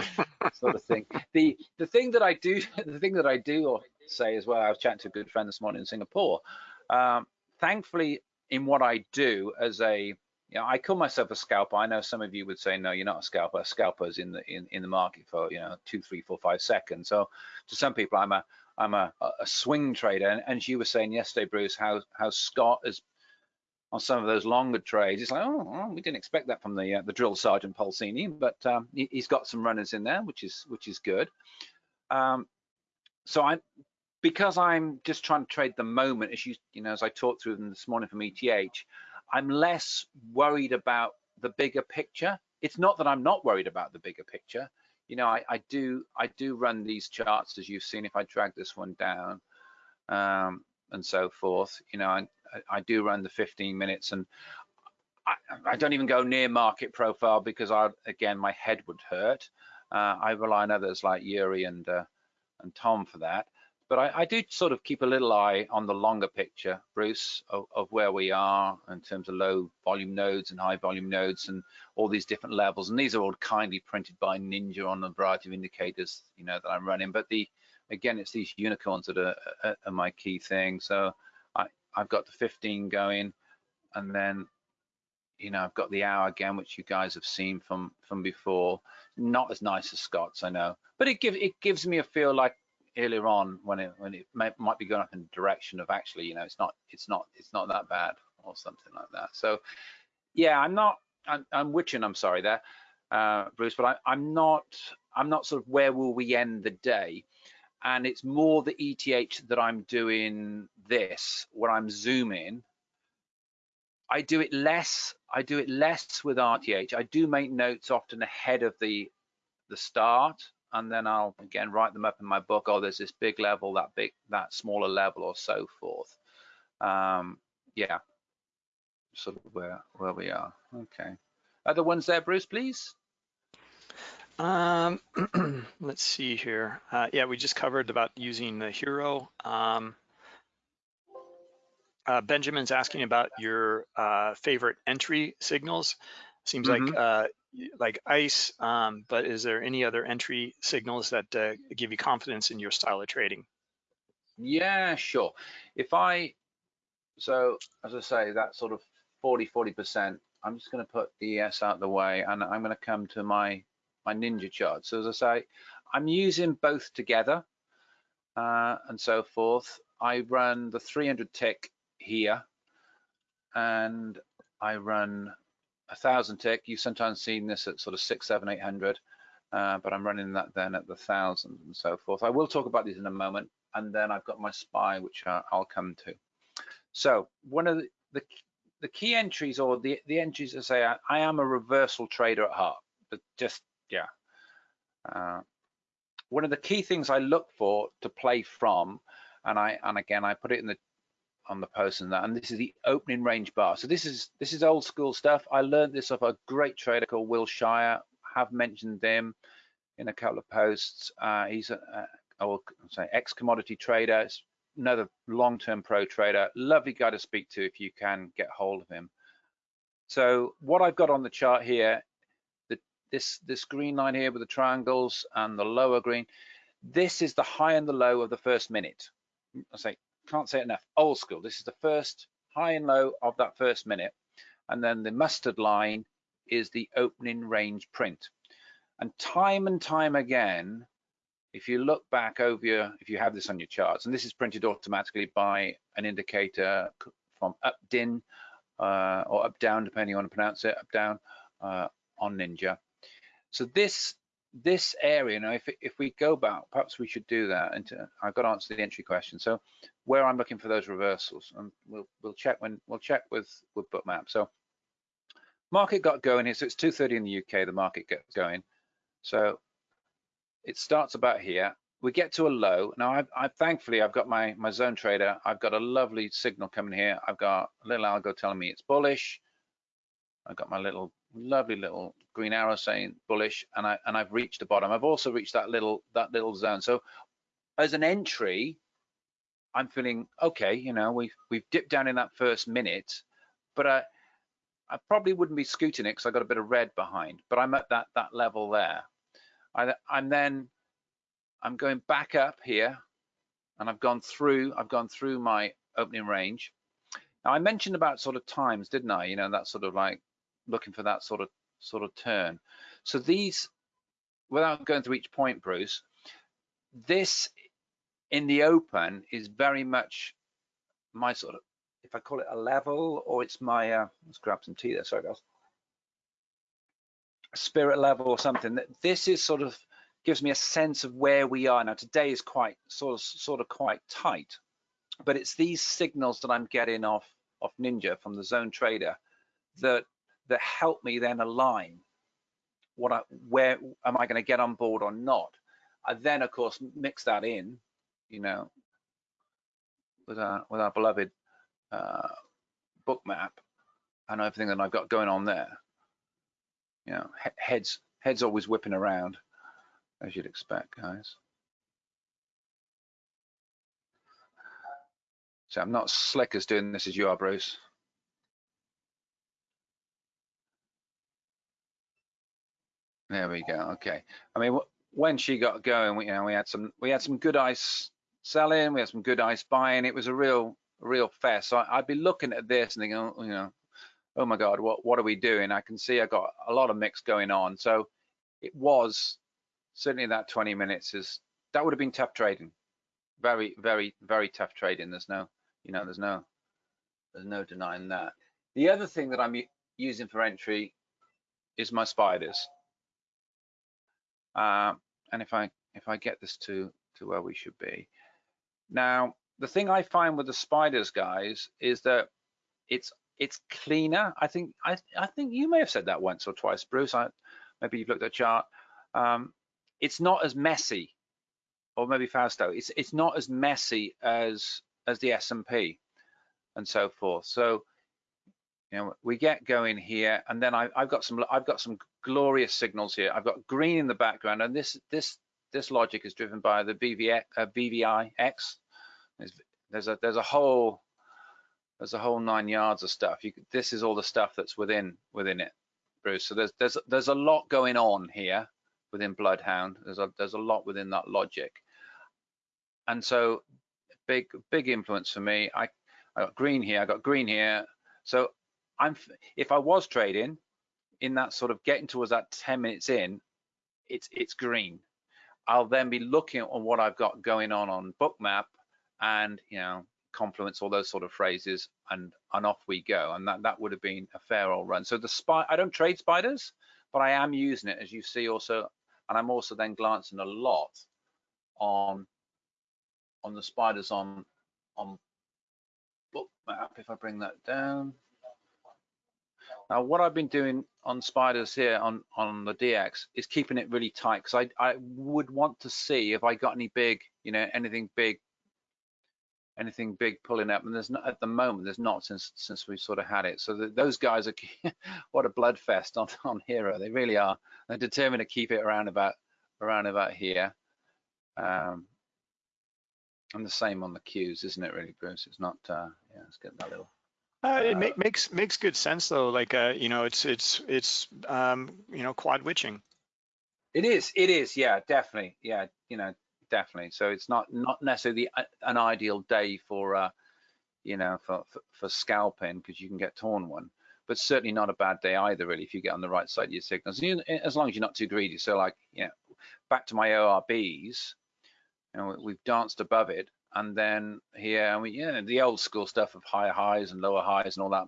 sort of thing. The the thing that I do, the thing that I do say as well, I was chatting to a good friend this morning in Singapore. Um, thankfully, in what I do as a, you know, I call myself a scalper. I know some of you would say, no, you're not a scalper. A scalper is in the in, in the market for you know two, three, four, five seconds. So to some people, I'm a I'm a, a swing trader. And, and you were saying yesterday, Bruce, how how Scott is on some of those longer trades. It's like, oh, we didn't expect that from the uh, the drill sergeant Pulcini, but um, he, has got some runners in there, which is which is good. Um, so I, because I'm just trying to trade the moment, as you you know, as I talked through them this morning from ETH, I'm less worried about the bigger picture. It's not that I'm not worried about the bigger picture. You know, I, I do I do run these charts as you've seen. If I drag this one down, um, and so forth. You know, I, I do run the 15 minutes and I, I, don't even go near market profile because I, again, my head would hurt. Uh, I rely on others like Yuri and uh, and Tom for that. But I, I, do sort of keep a little eye on the longer picture, Bruce, of, of, where we are in terms of low volume nodes and high volume nodes and all these different levels. And these are all kindly printed by Ninja on a variety of indicators, you know, that I'm running. But the again, it's these unicorns that are, are, are my key thing. So I, I've got the 15 going, and then you know, I've got the hour again, which you guys have seen from from before. Not as nice as Scott's, I know, but it gives it gives me a feel like earlier on when it when it may, might be going up in the direction of actually, you know, it's not it's not it's not that bad or something like that. So, yeah, I'm not I'm, I'm witching. I'm sorry there, uh, Bruce, but I, I'm not I'm not sort of where will we end the day and it's more the ETH that I'm doing this, where I'm zooming I do it less. I do it less with RTH. I do make notes often ahead of the the start, and then I'll again write them up in my book. Oh, there's this big level, that big, that smaller level, or so forth. Um, yeah, sort of where where we are. Okay. Other ones there, Bruce, please. Um, let's see here. Uh, yeah, we just covered about using the HIRO. Um, uh, Benjamin's asking about your uh, favorite entry signals. Seems mm -hmm. like mm-hmm. uh, like ICE, um, but is there any other entry signals that uh, give you confidence in your style of trading? Yeah, sure. If I, so as I say, that sort of 40, 40%, I'm just going to put the ES out of the way and I'm going to come to my, my Ninja chart. So as I say, I'm using both together uh, and so forth. I run the 300 tick here and I run a thousand tick. You've sometimes seen this at sort of six, seven, eight hundred, uh, but I'm running that then at the thousand and so forth. I will talk about these in a moment, and then I've got my SPY, which I'll come to. So one of the, the, the key entries or the the entries I say I, I, am a reversal trader at heart, but just yeah. Uh, one of the key things I look for to play from, and I and again I put it in the on the post and that and this is the opening range bar. So this is this is old school stuff. I learned this off a great trader called will shire. Have mentioned him in a couple of posts. Uh, he's a, will say ex commodity trader another long-term pro trader. Lovely guy to speak to if you can get hold of him. So what i've got on the chart here the, this this green line here with the triangles and the lower green this is the high and the low of the first minute. I say can't say it enough, old school. This is the first high and low of that first minute. And then the mustard line is the opening range print. And time and time again, if you look back over your, if you have this on your charts, and this is printed automatically by an indicator from UpDin uh, or up down, depending on how to pronounce it, up down uh, on Ninja. So this this area, now if, if we go back, perhaps we should do that. And I've got to answer the entry question. So where I'm looking for those reversals, and we'll we'll check when we'll check with with bookmap. So market got going here. So it's 2:30 in the UK. The market gets going. So it starts about here. We get to a low. Now, I've, I've thankfully I've got my my zone trader. I've got a lovely signal coming here. I've got a little algo telling me it's bullish. I've got my little lovely little green arrow saying bullish and I and I've reached the bottom. I've also reached that little that little zone. So as an entry, I'm feeling okay, you know, we've we've dipped down in that first minute, but I I probably wouldn't be scooting it because I got a bit of red behind, but I'm at that that level there. I, I'm then I'm going back up here and I've gone through I've gone through my opening range. Now I mentioned about sort of times, didn't I? You know, that sort of like looking for that sort of sort of turn. So these, without going through each point, Bruce, this in the open is very much my sort of, if I call it a level, or it's my, uh, let's grab some tea there, sorry guys, spirit level or something. That this is sort of gives me a sense of where we are now. Today is quite sort of sort of quite tight, but it's these signals that I'm getting off off Ninja from the Zone Trader that that help me then align what I, where am I going to get on board or not. I then, of course, mix that in, you know, with our with our beloved uh, Bookmap and everything that I've got going on there. You know, he heads heads always whipping around, as you'd expect, guys. So I'm not slick as doing this as you are, Bruce. There we go. Okay. I mean, when she got going, we, you know, we had some we had some good ice selling, we had some good ice buying. It was a real real fest. So I, would be looking at this and thinking, oh, you know, oh my God, what what are we doing? I can see I got a lot of mix going on. So it was certainly that 20 minutes is that would have been tough trading. Very, very, very tough trading. There's no, you know, there's no there's no denying that. The other thing that I'm using for entry is my spiders. Uh, and if I if I get this to to where we should be. Now, the thing I find with the spiders, guys, is that it's it's cleaner. I think I I think you may have said that once or twice, Bruce. I, maybe you've looked at a chart. Um, it's not as messy, or maybe Fausto. It's it's not as messy as as the S&P and so forth. So you know we get going here, and then I, I've got some I've got some glorious signals here. I've got green in the background, and this this this logic is driven by the BVX, uh, BVIX. There's, there's a there's a whole there's a whole nine yards of stuff. You, this is all the stuff that's within within it, Bruce. So there's there's there's a lot going on here within Bloodhound. There's a there's a lot within that logic, and so big big influence for me. I I got green here. I got green here. So I'm if I was trading in that sort of getting towards that 10 minutes in, it's it's green. I'll then be looking at what I've got going on on Bookmap and you know confluence all those sort of phrases and and off we go. And that that would have been a fair old run. So the spy i don't trade spiders but i am using it as you see also. And i'm also then glancing a lot on on the spiders on on bookmap. if i bring that down now what i've been doing on spiders here on on the dx is keeping it really tight because i i would want to see if i got any big you know anything big anything big pulling up and there's not at the moment there's not since since we sort of had it. So the, those guys are what a blood fest on on HIRO. They really are. They're determined to keep it around about around about here. Um and the same on the cues isn't it really bruce? It's not uh yeah let's get that little uh, it uh, makes makes good sense though like uh you know it's it's it's um you know quad witching it is it is yeah definitely yeah you know definitely. So it's not not necessarily an ideal day for uh, you know for for, for scalping because you can get torn one, but certainly not a bad day either really if you get on the right side of your signals. You, as long as you're not too greedy. So like you know, back to my ORBs, you know we've danced above it, and then here we know the old school stuff of higher highs and lower highs and all that,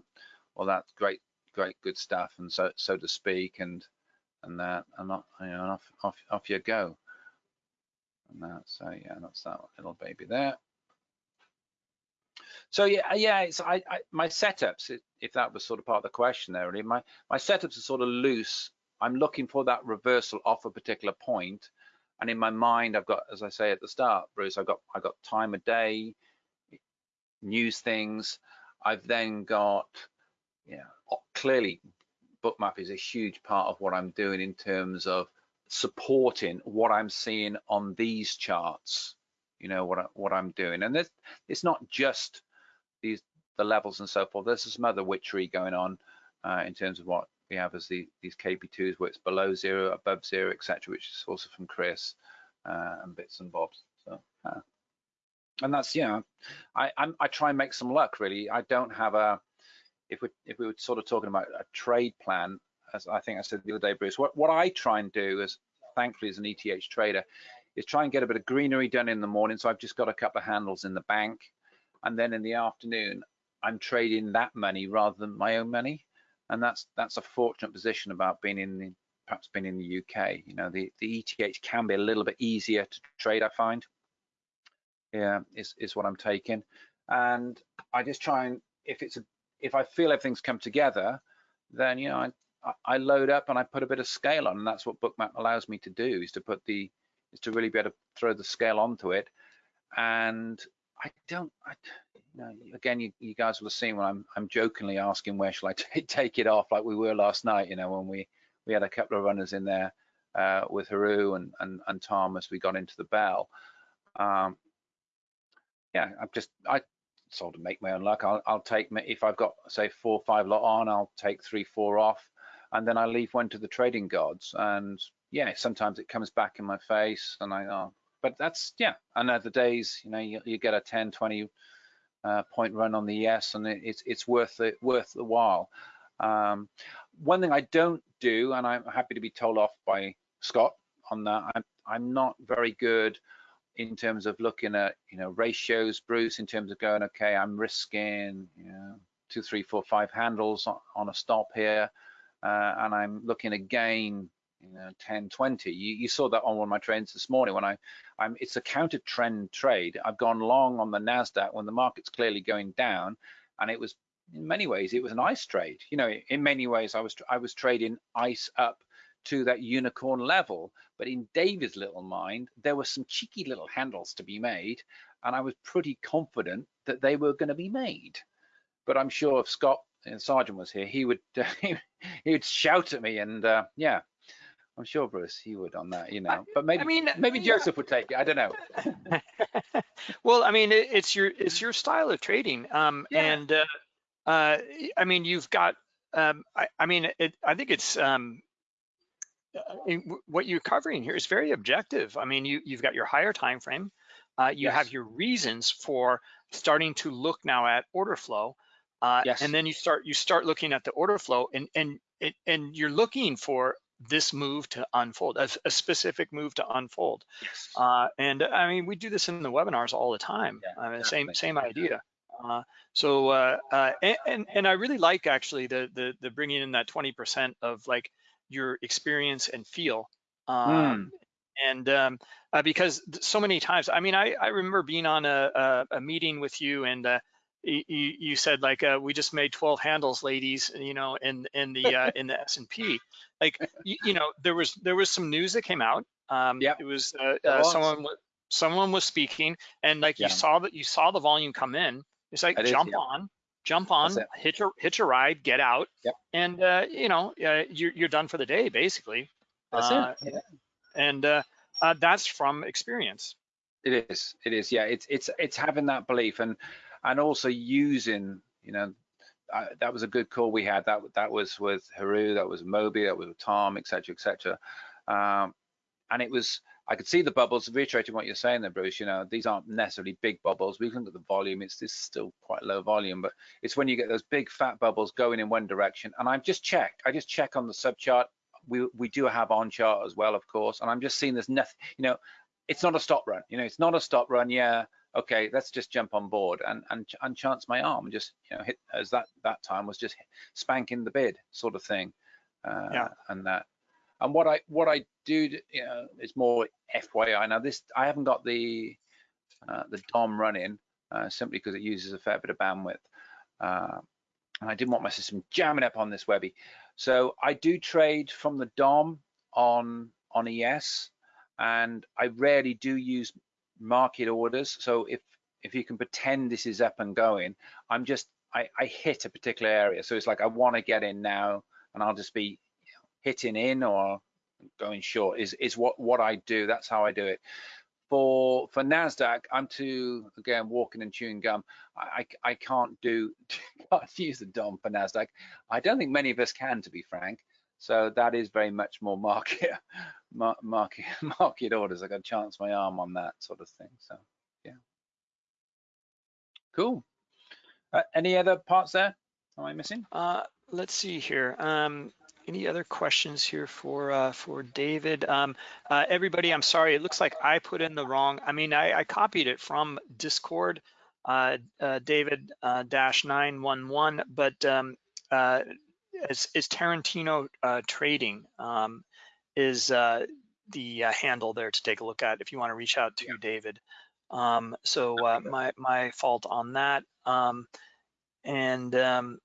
all that great great good stuff, and so so to speak, and and that and not you know off off off you go and that. So yeah, that's that little baby there. So yeah, uh, yeah, it's I, I my setups, if that was sort of part of the question there, really, my my setups are sort of loose. I'm looking for that reversal off a particular point, and in my mind, I've got, as I say at the start, Bruce, I've got I've got time of day, news things. I've then got, yeah, clearly, bookmap is a huge part of what I'm doing in terms of supporting what I'm seeing on these charts, you know, what, I, what I'm doing. And this, it's not just these the levels and so forth. There's some other witchery going on uh, in terms of what we have as the, these KP2s where it's below zero, above zero, etc., which is also from Chris uh, and bits and bobs. So, uh, and that's know, I I'm, I try and make some luck really. I don't have a if we if we were sort of talking about a trade plan, as I think I said the other day, Bruce, what, what I try and do is, thankfully as an ETH trader, is try and get a bit of greenery done in the morning. So I've just got a couple of handles in the bank. And then in the afternoon, I'm trading that money rather than my own money. And that's that's a fortunate position about being in the, perhaps being in the UK. You know, the, the ETH can be a little bit easier to trade, I find. Yeah, is, is what I'm taking. And I just try and, if it's a, if I feel everything's come together, then, you know, I I load up and I put a bit of scale on, and that's what Bookmap allows me to do is to put the is to really be able to throw the scale onto it, and I don't. I, again, you, you guys will have seen when I'm I'm jokingly asking where shall I take it off, like we were last night. You know, when we we had a couple of runners in there uh, with Haru and, and and Tom as we got into the bell. Um, yeah, I'm just I sort of make my own luck. I'll I'll take if I've got say four five lot on, I'll take three four off, and then I leave one to the trading gods. And yeah, sometimes it comes back in my face, and I oh, but that's yeah. And other days, you know, you, you get a 10, 20 uh, point run on the ES, and it, it's it's worth it worth the while. Um, one thing I don't do, and I'm happy to be told off by Scott on that. I'm I'm not very good in terms of looking at you know ratios, Bruce, in terms of going okay, I'm risking you know two, three, four, five handles on, on a stop here, uh, and I'm looking again you know 10 20 you, you, saw that on one of my trades this morning when i i'm it's a counter trend trade. I've gone long on the nasdaq when the market's clearly going down and it was in many ways it was an ice trade. You know in many ways i was i was trading ice up to that unicorn level but in david's little mind there were some cheeky little handles to be made and i was pretty confident that they were going to be made. But i'm sure if scott and Sergeant was here, he would he would shout at me, and uh, yeah, I'm sure Bruce he would on that, you know. But maybe I mean, maybe Joseph would take it. I don't know. well, I mean, it, it's your it's your style of trading, um, yeah. and uh, uh, I mean, you've got. Um, I, I mean, it, I think it's um, uh, what you're covering here is very objective. I mean, you you've got your higher time frame. Uh, you yes. have your reasons for starting to look now at order flow. Uh, yes. and then you start you start looking at the order flow and and and you're looking for this move to unfold, a, a specific move to unfold. Yes. Uh, and I mean, we do this in the webinars all the time. Yeah, I mean, same same idea. Uh, so uh, uh, and and I really like actually the the the bringing in that 20% of like your experience and feel. Um, mm. And um, uh, because so many times, I mean, I, I remember being on a, a, a meeting with you and uh, you, you said like uh, we just made 12 handles ladies you know in in the uh, in the S&P like you, you, know there was there was some news that came out um yeah. it was uh, uh, someone someone was speaking and like yeah. you saw that you saw the volume come in. It's like jump yeah. on jump on hitch a hitch a ride get out yep. and uh, you know uh, you're, you're done for the day basically. That's it. Yeah. and that's from experience. It is. It is. Yeah it's it's it's having that belief and and also using, you know, uh, that was a good call we had. That that was with Haru, that was Moby, that was Tom, etc., etc. Um, and it was, I could see the bubbles. Reiterating what you're saying there, Bruce. You know, these aren't necessarily big bubbles. We can look at the volume; it's this still quite low volume, but it's when you get those big fat bubbles going in one direction. And I've just checked. I just check on the sub chart. We we do have on chart as well, of course. And I'm just seeing there's nothing. You know, it's not a stop run. You know, it's not a stop run. Yeah, okay, let's just jump on board and and, and chance my arm and just you know hit as that that time was just spanking the bid sort of thing. Uh, yeah. And that and what I what I do you know is more FYI. Now this I haven't got the uh, the DOM running uh, simply because it uses a fair bit of bandwidth. Uh, and I didn't want my system jamming up on this Webby. So I do trade from the DOM on on ES, and I rarely do use market orders. So if if you can pretend this is up and going, I'm just I, I hit a particular area. So it's like I want to get in now, and I'll just be hitting in or going short is is what what I do. That's how I do it. For for Nasdaq, I'm too again walking and chewing gum. I I, I can't do can't use the DOM for Nasdaq. I don't think many of us can, to be frank. So that is very much more market market market orders. I got to chance my arm on that sort of thing. So yeah, cool. Uh, any other parts there? Am I missing? Uh, let's see here. Um, any other questions here for uh, for David? Um, uh, everybody, I'm sorry. It looks like I put in the wrong. I mean, I, I copied it from Discord, uh, uh, David dash nine one one, but um, is, is Tarantino uh, Trading um, is uh, the uh, handle there to take a look at if you want to reach out to yeah. David. Um, so uh, my my fault on that. Um, and um,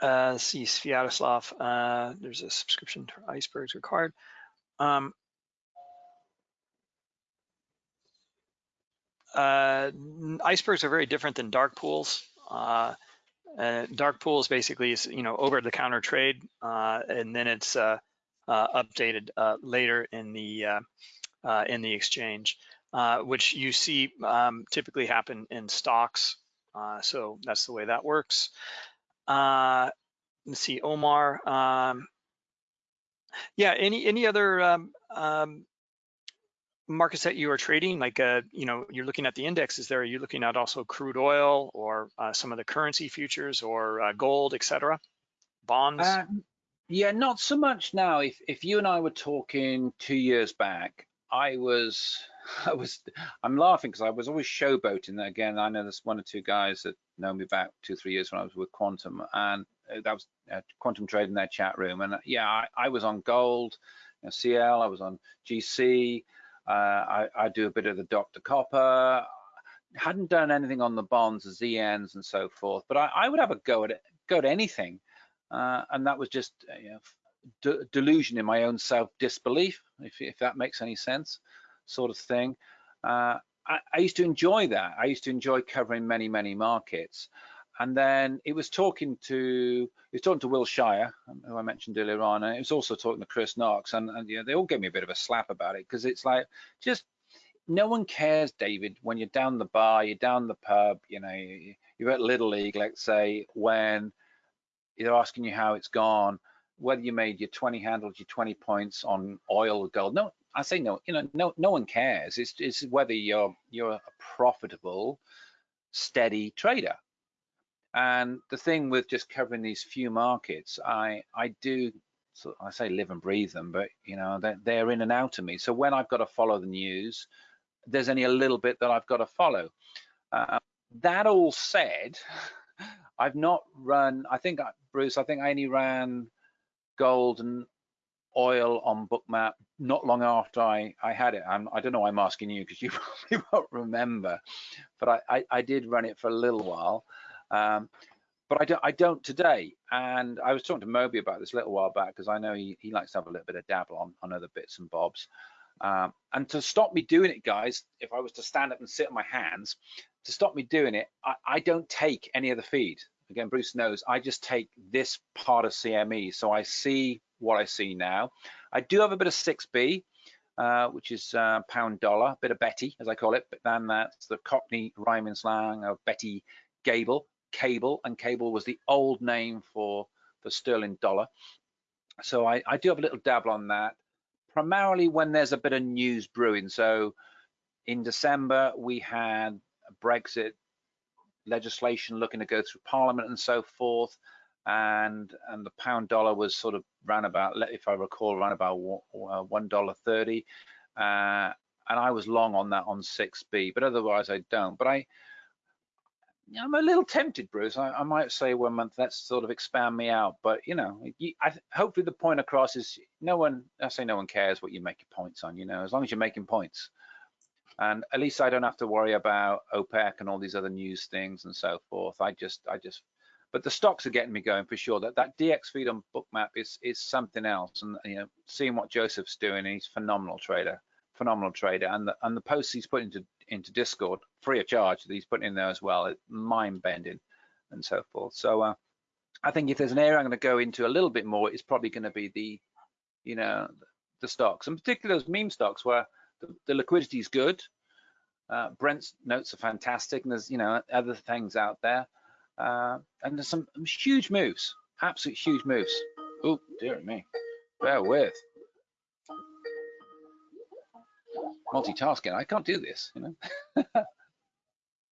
uh, see Sviatoslav, uh, there's a subscription to icebergs required. Um, uh, icebergs are very different than dark pools. Uh, uh, dark pools basically is you know over the counter trade, uh, and then it's uh, uh, updated later in the in the exchange, which you see um, typically happen in stocks. so that's the way that works. let's see, Omar. Um, yeah, any any other um, um, markets that you are trading, like, uh, you know, you're looking at the indexes there, are you looking at also crude oil or uh, some of the currency futures or uh, gold, et cetera, bonds? Uh, yeah, not so much now. If, if you and I were talking two years back, I was, I was, I'm laughing because I was always showboating. Again, I know there's one or two guys that know me back two, three years when I was with Quantum and uh, that was uh, Quantum Trade in their chat room. And yeah, I, I was on gold, you know, CL, I was on GC, I, I, do a bit of the Dr. Copper. Hadn't done anything on the bonds, the ZNs, and so forth. But I, I would have a go at it, go at anything, uh, and that was just uh, you know, delusion in my own self disbelief, if, if that makes any sense, sort of thing. Uh, I, I used to enjoy that. I used to enjoy covering many, many markets and then it was talking to he was talking to Will Shire, um, who I mentioned earlier on, and it was also talking to Chris Knox, and, and you know, they all gave me a bit of a slap about it because it's like just no one cares, David, when you're down the bar, you're down the pub, you know, you're at Little League, let's say, when they're asking you how it's gone, whether you made your 20 handles, your 20 points on oil or gold. No, I say no, you know, no, no one cares. It's, it's whether you're you're a profitable, steady trader and the thing with just covering these few markets, I I do so I say live and breathe them, but you know they're, they're in and out of me. So when I've got to follow the news, there's only a little bit that I've got to follow. Uh, that all said, I've not run. I think Bruce, I think I only ran gold and oil on bookmap not long after I, I had it. I'm, I do not know why I'm asking you because you probably won't remember, but I, I, I, did run it for a little while. Um, but I don't, I don't today. And I was talking to Moby about this a little while back because I know he, he likes to have a little bit of dabble on, on other bits and bobs. Um, and to stop me doing it, guys, if I was to stand up and sit on my hands, to stop me doing it, I, I don't take any of the feed. Again, Bruce knows I just take this part of CME. So I see what I see now. I do have a bit of 6B, uh, which is uh, pound dollar, a bit of Betty, as I call it, but then that's the Cockney rhyming slang of Betty Grable cable, and cable was the old name for for sterling dollar. So I, I do have a little dabble on that, primarily when there's a bit of news brewing. So in December we had a Brexit legislation looking to go through Parliament and so forth, and and the pound dollar was sort of ran about, if I recall, ran about one dollar thirty, uh, and I was long on that on 6B, but otherwise I don't. But I I'm a little tempted, Bruce. I, I, might say one month, let's sort of expand me out. But you know, you, I, hopefully the point across is no one. I say no one cares what you make your points on. You know, as long as you're making points, and at least I don't have to worry about OPEC and all these other news things and so forth. I just, I just. But the stocks are getting me going for sure. That that DX feed on Bookmap is is something else, and you know, seeing what Joseph's doing, he's phenomenal trader phenomenal trader and the and the posts he's put into into discord free of charge that he's putting in there as well. It's mind bending and so forth. So uh, i think if there's an area i'm going to go into a little bit more it's probably going to be the you know the stocks and particularly those meme stocks where the, the liquidity is good. Uh, brent's notes are fantastic and there's you know other things out there. Uh, and there's some huge moves absolute huge moves. Oh dear me. Bear with multitasking. I can't do this, you know.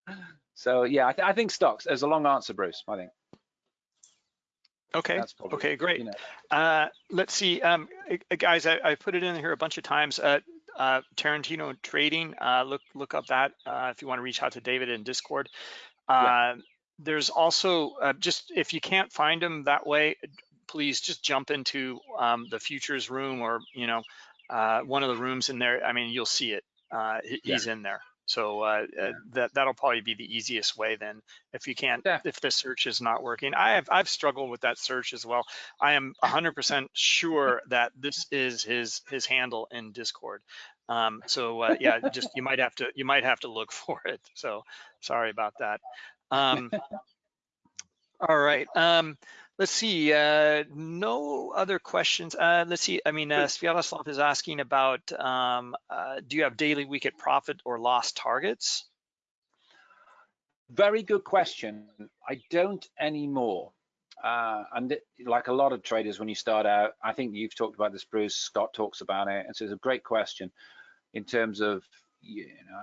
so yeah, I, th I, think stocks. There's a long answer, Bruce. I think. Okay. Probably, okay. Great. You know. uh, let's see, um, guys. I, I, put it in here a bunch of times. Uh, uh, Tarantino Trading. Uh, look look up that uh, if you want to reach out to David in Discord. Yeah. Uh, there's also just if you can't find them that way, please just jump into um, the futures room or you know uh, one of the rooms in there, I mean, you'll see it. Uh, he's yeah. in there. So uh, uh, that that'll probably be the easiest way then. If you can't, yeah. if the search is not working, I have I've struggled with that search as well. I am 100% sure that this is his his handle in Discord. Um, so uh, yeah, just you might have to you might have to look for it. So sorry about that. Um, all right. Um, let's see. Uh, no other questions. Uh, let's see. I mean, uh, Sviatoslav is asking about um, uh, do you have daily wicket profit or loss targets? Very good question. I don't anymore. Uh, and it, like a lot of traders, when you start out, I think you've talked about this, Bruce. Scott talks about it, and so it's a great question in terms of you know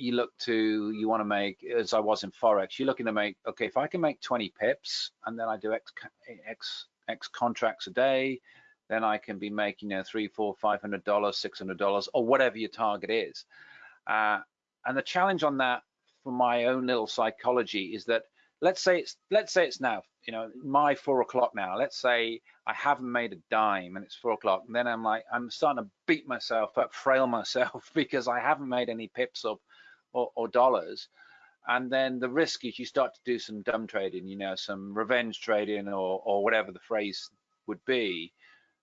you look to you want to make as I was in forex. You're looking to make okay if I can make 20 pips and then I do x x x contracts a day, then I can be making you know three, four, five hundred dollars, six hundred dollars, or whatever your target is. Uh, and the challenge on that for my own little psychology is that let's say it's let's say it's now you know my four o'clock now let's say i haven't made a dime and it's four o'clock and then i'm like i'm starting to beat myself up frail myself because i haven't made any pips up or, or dollars. And then the risk is you start to do some dumb trading you know some revenge trading or or whatever the phrase would be.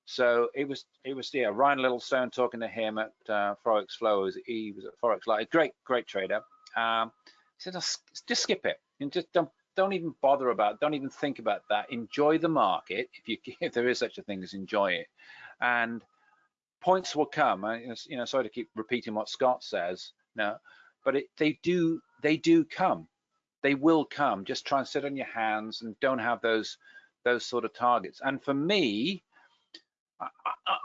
So it was it was yeah ryan littlestone talking to him at uh, forex flow. He was at forex live. Great great trader. Um, he said just skip it. And just don't don't even bother about don't even think about that. Enjoy the market. If you if there is such a thing as enjoy it. And points will come. You know sorry to keep repeating what scott says. No but it, they do they do come. They will come. Just try and sit on your hands and don't have those those sort of targets. And for me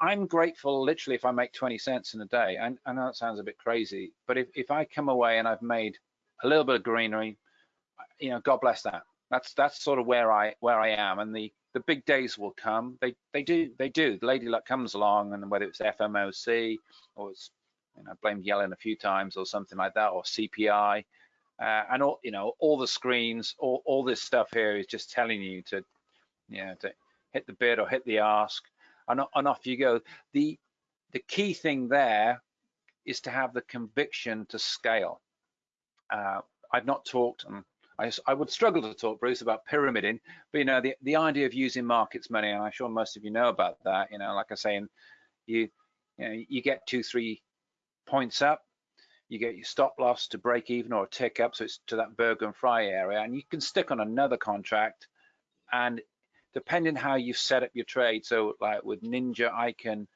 I, am grateful literally if I make 20 cents in a day. And I know that sounds a bit crazy but if, if I come away and I've made a little bit of greenery you know God bless that. That's that's sort of where I where I am. And the the big days will come. They they do they do. The lady luck comes along and whether it's FOMC or it's you know, blamed Yellen a few times or something like that, or CPI, uh, and all you know, all the screens, all, all this stuff here is just telling you to, you know, to hit the bid or hit the ask, and, and off you go. The the key thing there is to have the conviction to scale. Uh, I've not talked, and I, I, would struggle to talk, Bruce, about pyramiding, but you know, the, the idea of using markets money, and I'm sure most of you know about that. You know, like I say, you you know, you get two, three points up, you get your stop loss to break even or tick up, so it's to that Berger and Fry area, and you can stick on another contract, and depending how you set up your trade, so like with Ninja, I can, I'm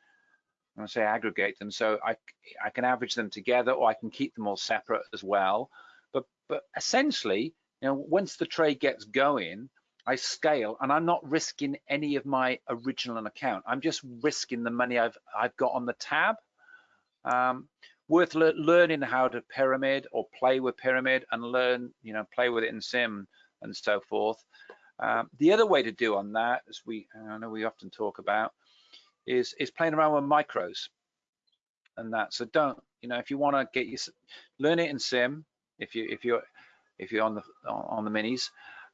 gonna say aggregate them, so I, I can average them together, or I can keep them all separate as well. But but essentially, you know, once the trade gets going, I scale, and I'm not risking any of my original account. I'm just risking the money I've I've got on the tab. Um, worth le learning how to pyramid or play with pyramid and learn, you know, play with it in sim and so forth. Um, the other way to do on that, as we I know we often talk about, is is playing around with micros and that. So don't, you know, if you want to get you learn it in sim, if you if you're if you're on the on the minis,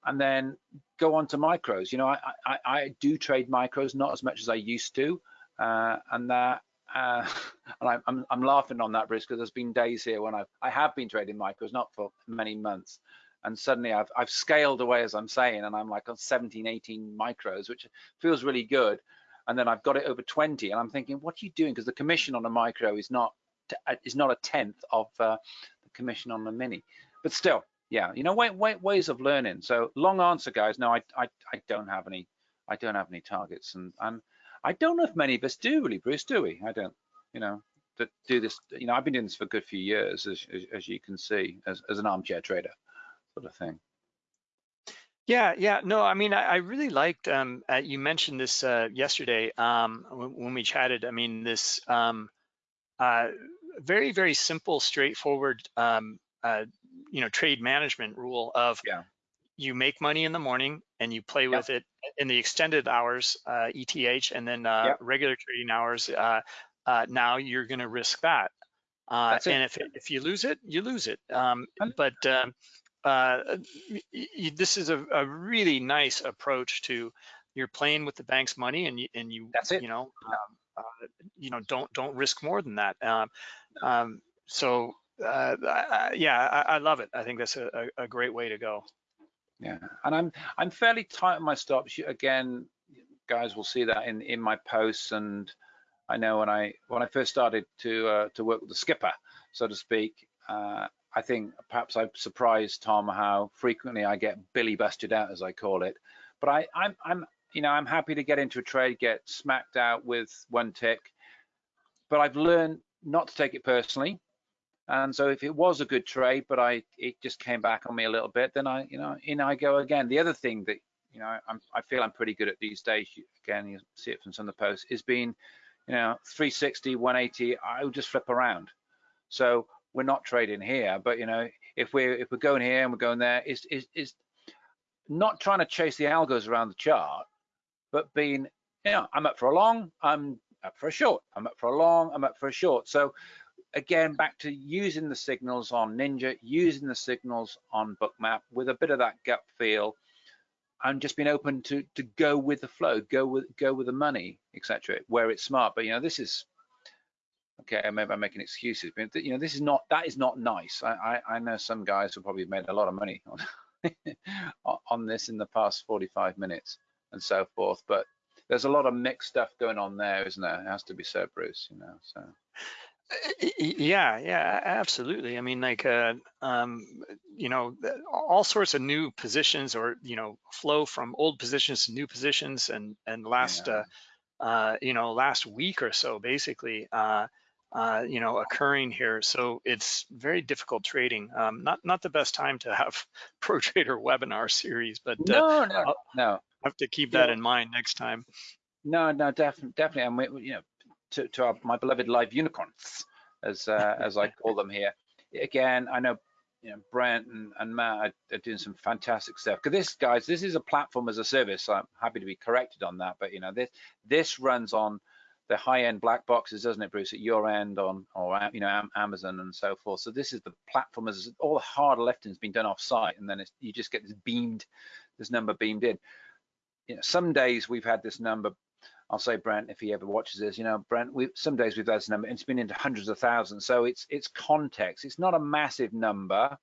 and then go on to micros. You know, I I, I do trade micros, not as much as I used to, uh, and that uh, and I'm, I'm, I'm, laughing on that, Bruce, because there's been days here when I've, I have been trading micros, not for many months. And suddenly I've, I've scaled away, as I'm saying, and I'm like on 17, 18 micros, which feels really good. And then I've got it over 20, and I'm thinking, what are you doing? Because the commission on a micro is not uh, is not a tenth of uh, the commission on the mini. But still, yeah, you know, way, way, ways of learning. So long answer, guys. No, I, I, I don't have any, I don't have any targets, and and I don't know if many of us do really, Bruce, do we? I don't, you know, to do this, you know, I've been doing this for a good few years, as, as, as you can see, as, as an armchair trader sort of thing. Yeah, yeah, no, I mean, I, I really liked, um, uh, you mentioned this uh, yesterday um, when, when, we chatted, I mean, this um, uh, very, very simple, straightforward, um, uh, you know, trade management rule of yeah. you make money in the morning and you play yep. with it in the extended hours, uh, ETH, and then uh, yep. regular trading hours, uh, uh now you're going to risk that. Uh, and if if you lose it, you lose it. Um, but um, uh, this is a, a, really nice approach to you're playing with the bank's money, and you and you That's it. you know um, you know don't don't risk more than that. Um, um so I, yeah, I, I, love it. I think that's a, a great way to go. Yeah, and I'm I'm fairly tight on my stops. Again, guys will see that in in my posts and I know when I when I first started to uh, to work with the skipper, so to speak, uh, I think perhaps I've surprised Tom how frequently I get Billy busted out, as I call it. But I, I'm I'm you know I'm happy to get into a trade, get smacked out with one tick, but I've learned not to take it personally. And so if it was a good trade, but I it just came back on me a little bit, then I you know in I go again. The other thing that you know I'm, I feel I'm pretty good at these days. Again, you see it from some of the posts is being you know 360, 180. I will just flip around. So we're not trading here, but you know if we're if we're going here and we're going there, is is is not trying to chase the algos around the chart, but being you know I'm up for a long, I'm up for a short, I'm up for a long, I'm up for a short. So again, back to using the signals on Ninja, using the signals on Bookmap with a bit of that gut feel, and just being open to to go with the flow, go with go with the money, etc. Where it's smart, but you know this is okay. Maybe I'm making excuses, but you know this is not that is not nice. I I, I know some guys who probably made a lot of money on on this in the past 45 minutes and so forth, but there's a lot of mixed stuff going on there, isn't there? It has to be said, Bruce. You know, so. Yeah, yeah, absolutely. I mean, like, uh, um, you know, all sorts of new positions or, you know, flow from old positions to new positions and, and last, yeah. uh, uh, you know, last week or so, basically, uh, uh, you know, occurring here. So it's very difficult trading. Um, not, not the best time to have Pro Trader webinar series, but uh, no, no, I'll no. have to keep that in mind next time. No, no, definitely, definitely. And we, you know, to, to our, my beloved live unicorns, as uh, as I call them here. Again, I know you know Brent and, and Matt are, are, doing some fantastic stuff. Because this, guys, this is a platform as a service. So I'm happy to be corrected on that. But you know, this this runs on the high-end black boxes, doesn't it, Bruce? At your end on or you know Amazon and so forth. So this is the platform as all the hard lifting has been done off-site, and then you just get this beamed, this number beamed in. You know, some days we've had this number I'll say Brent if he ever watches this. You know, Brent, we some days we've had this number, and it's been into hundreds of thousands. So it's it's context. It's not a massive number,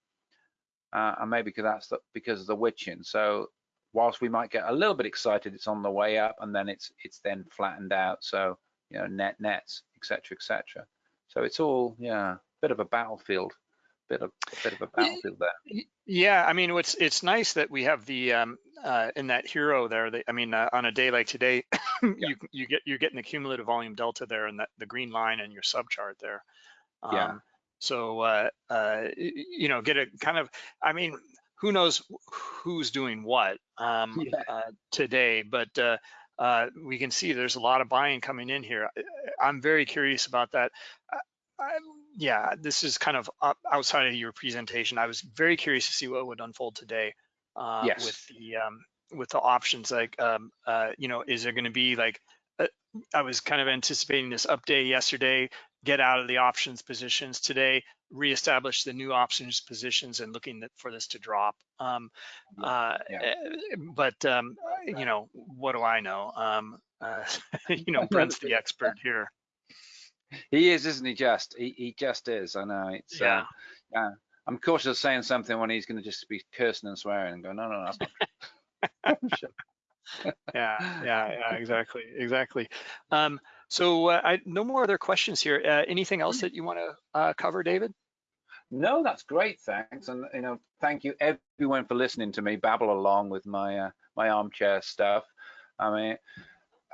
uh, and maybe because that's the, because of the witching. So whilst we might get a little bit excited, it's on the way up, and then it's it's then flattened out. So you know, net nets, etc., etc. So it's all yeah, a bit of a battlefield bit of a bit of a battlefield there. Yeah, I mean, it's it's nice that we have the um, uh, in that HIRO there. I mean, uh, on a day like today, yeah. you you get you're getting the cumulative volume delta there and that the green line and your sub chart there. Um, yeah. So uh, uh, you know, get a kind of. I mean, who knows who's doing what um, yeah. uh, today, but. Uh, uh, we can see there's a lot of buying coming in here. I'm very curious about that. I, yeah, this is kind of outside of your presentation. I was very curious to see what would unfold today uh, yes. with the um, with the options. Like, um, uh, you know, is there going to be like? Uh, I was kind of anticipating this update yesterday. Get out of the options positions today. Reestablish the new options positions and looking for this to drop. Um, uh, yeah. Eh, but um, you know, what do I know? Um, uh, you know, Brent's the expert here. He is, isn't he? Just he, he just is. I know. It's yeah. Uh, yeah. I'm cautious of saying something when he's going to just be cursing and swearing and go, no, no, no. that's not yeah, yeah, yeah, exactly, exactly. Um, so uh, I no more other questions here. Uh, anything else that you want to uh, cover, David? No, that's great. Thanks, and you know, thank you everyone for listening to me babble along with my uh, my armchair stuff. I mean,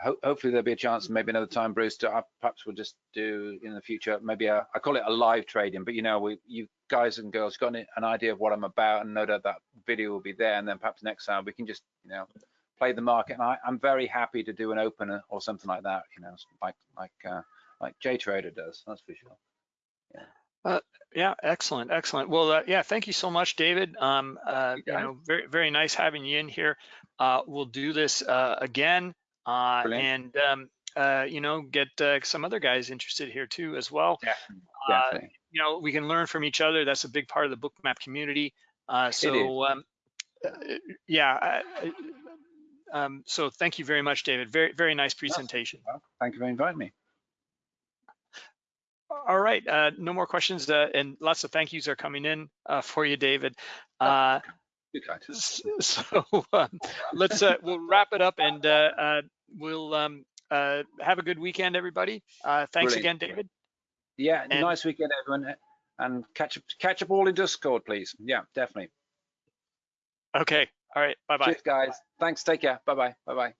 ho hopefully there'll be a chance maybe another time bruce to uh, perhaps we'll just do in the future maybe a, I call it a live trading but you know we you guys and girls got an idea of what i'm about and no doubt that video will be there and then perhaps next time we can just you know play the market and I, am very happy to do an opener or something like that you know like like uh, like J Trader does that's for sure yeah uh, yeah, excellent, excellent. Well, uh, yeah, thank you so much, David. Um, uh, you know, very, very nice having you in here. Uh, we'll do this uh, again uh, and um, uh, you know get uh, some other guys interested here too as well. Definitely. Uh, Definitely. you know we can learn from each other. That's a big part of the bookmap community. Uh, so um, yeah. Um, so thank you very much, David. Very very nice presentation. Well, thank you for inviting me. All right, uh, no more questions, uh, and lots of thank yous are coming in uh, for you, David. So um, let's uh, we'll wrap it up and uh, uh, we'll um, uh, have a good weekend, everybody. Uh, thanks Brilliant. again, David. Yeah, And- nice weekend, everyone. And catch up, catch up all in Discord, please. Yeah, definitely. Okay. All right. Bye bye. Cheers, guys. Thanks. Take care. Bye bye. Bye bye.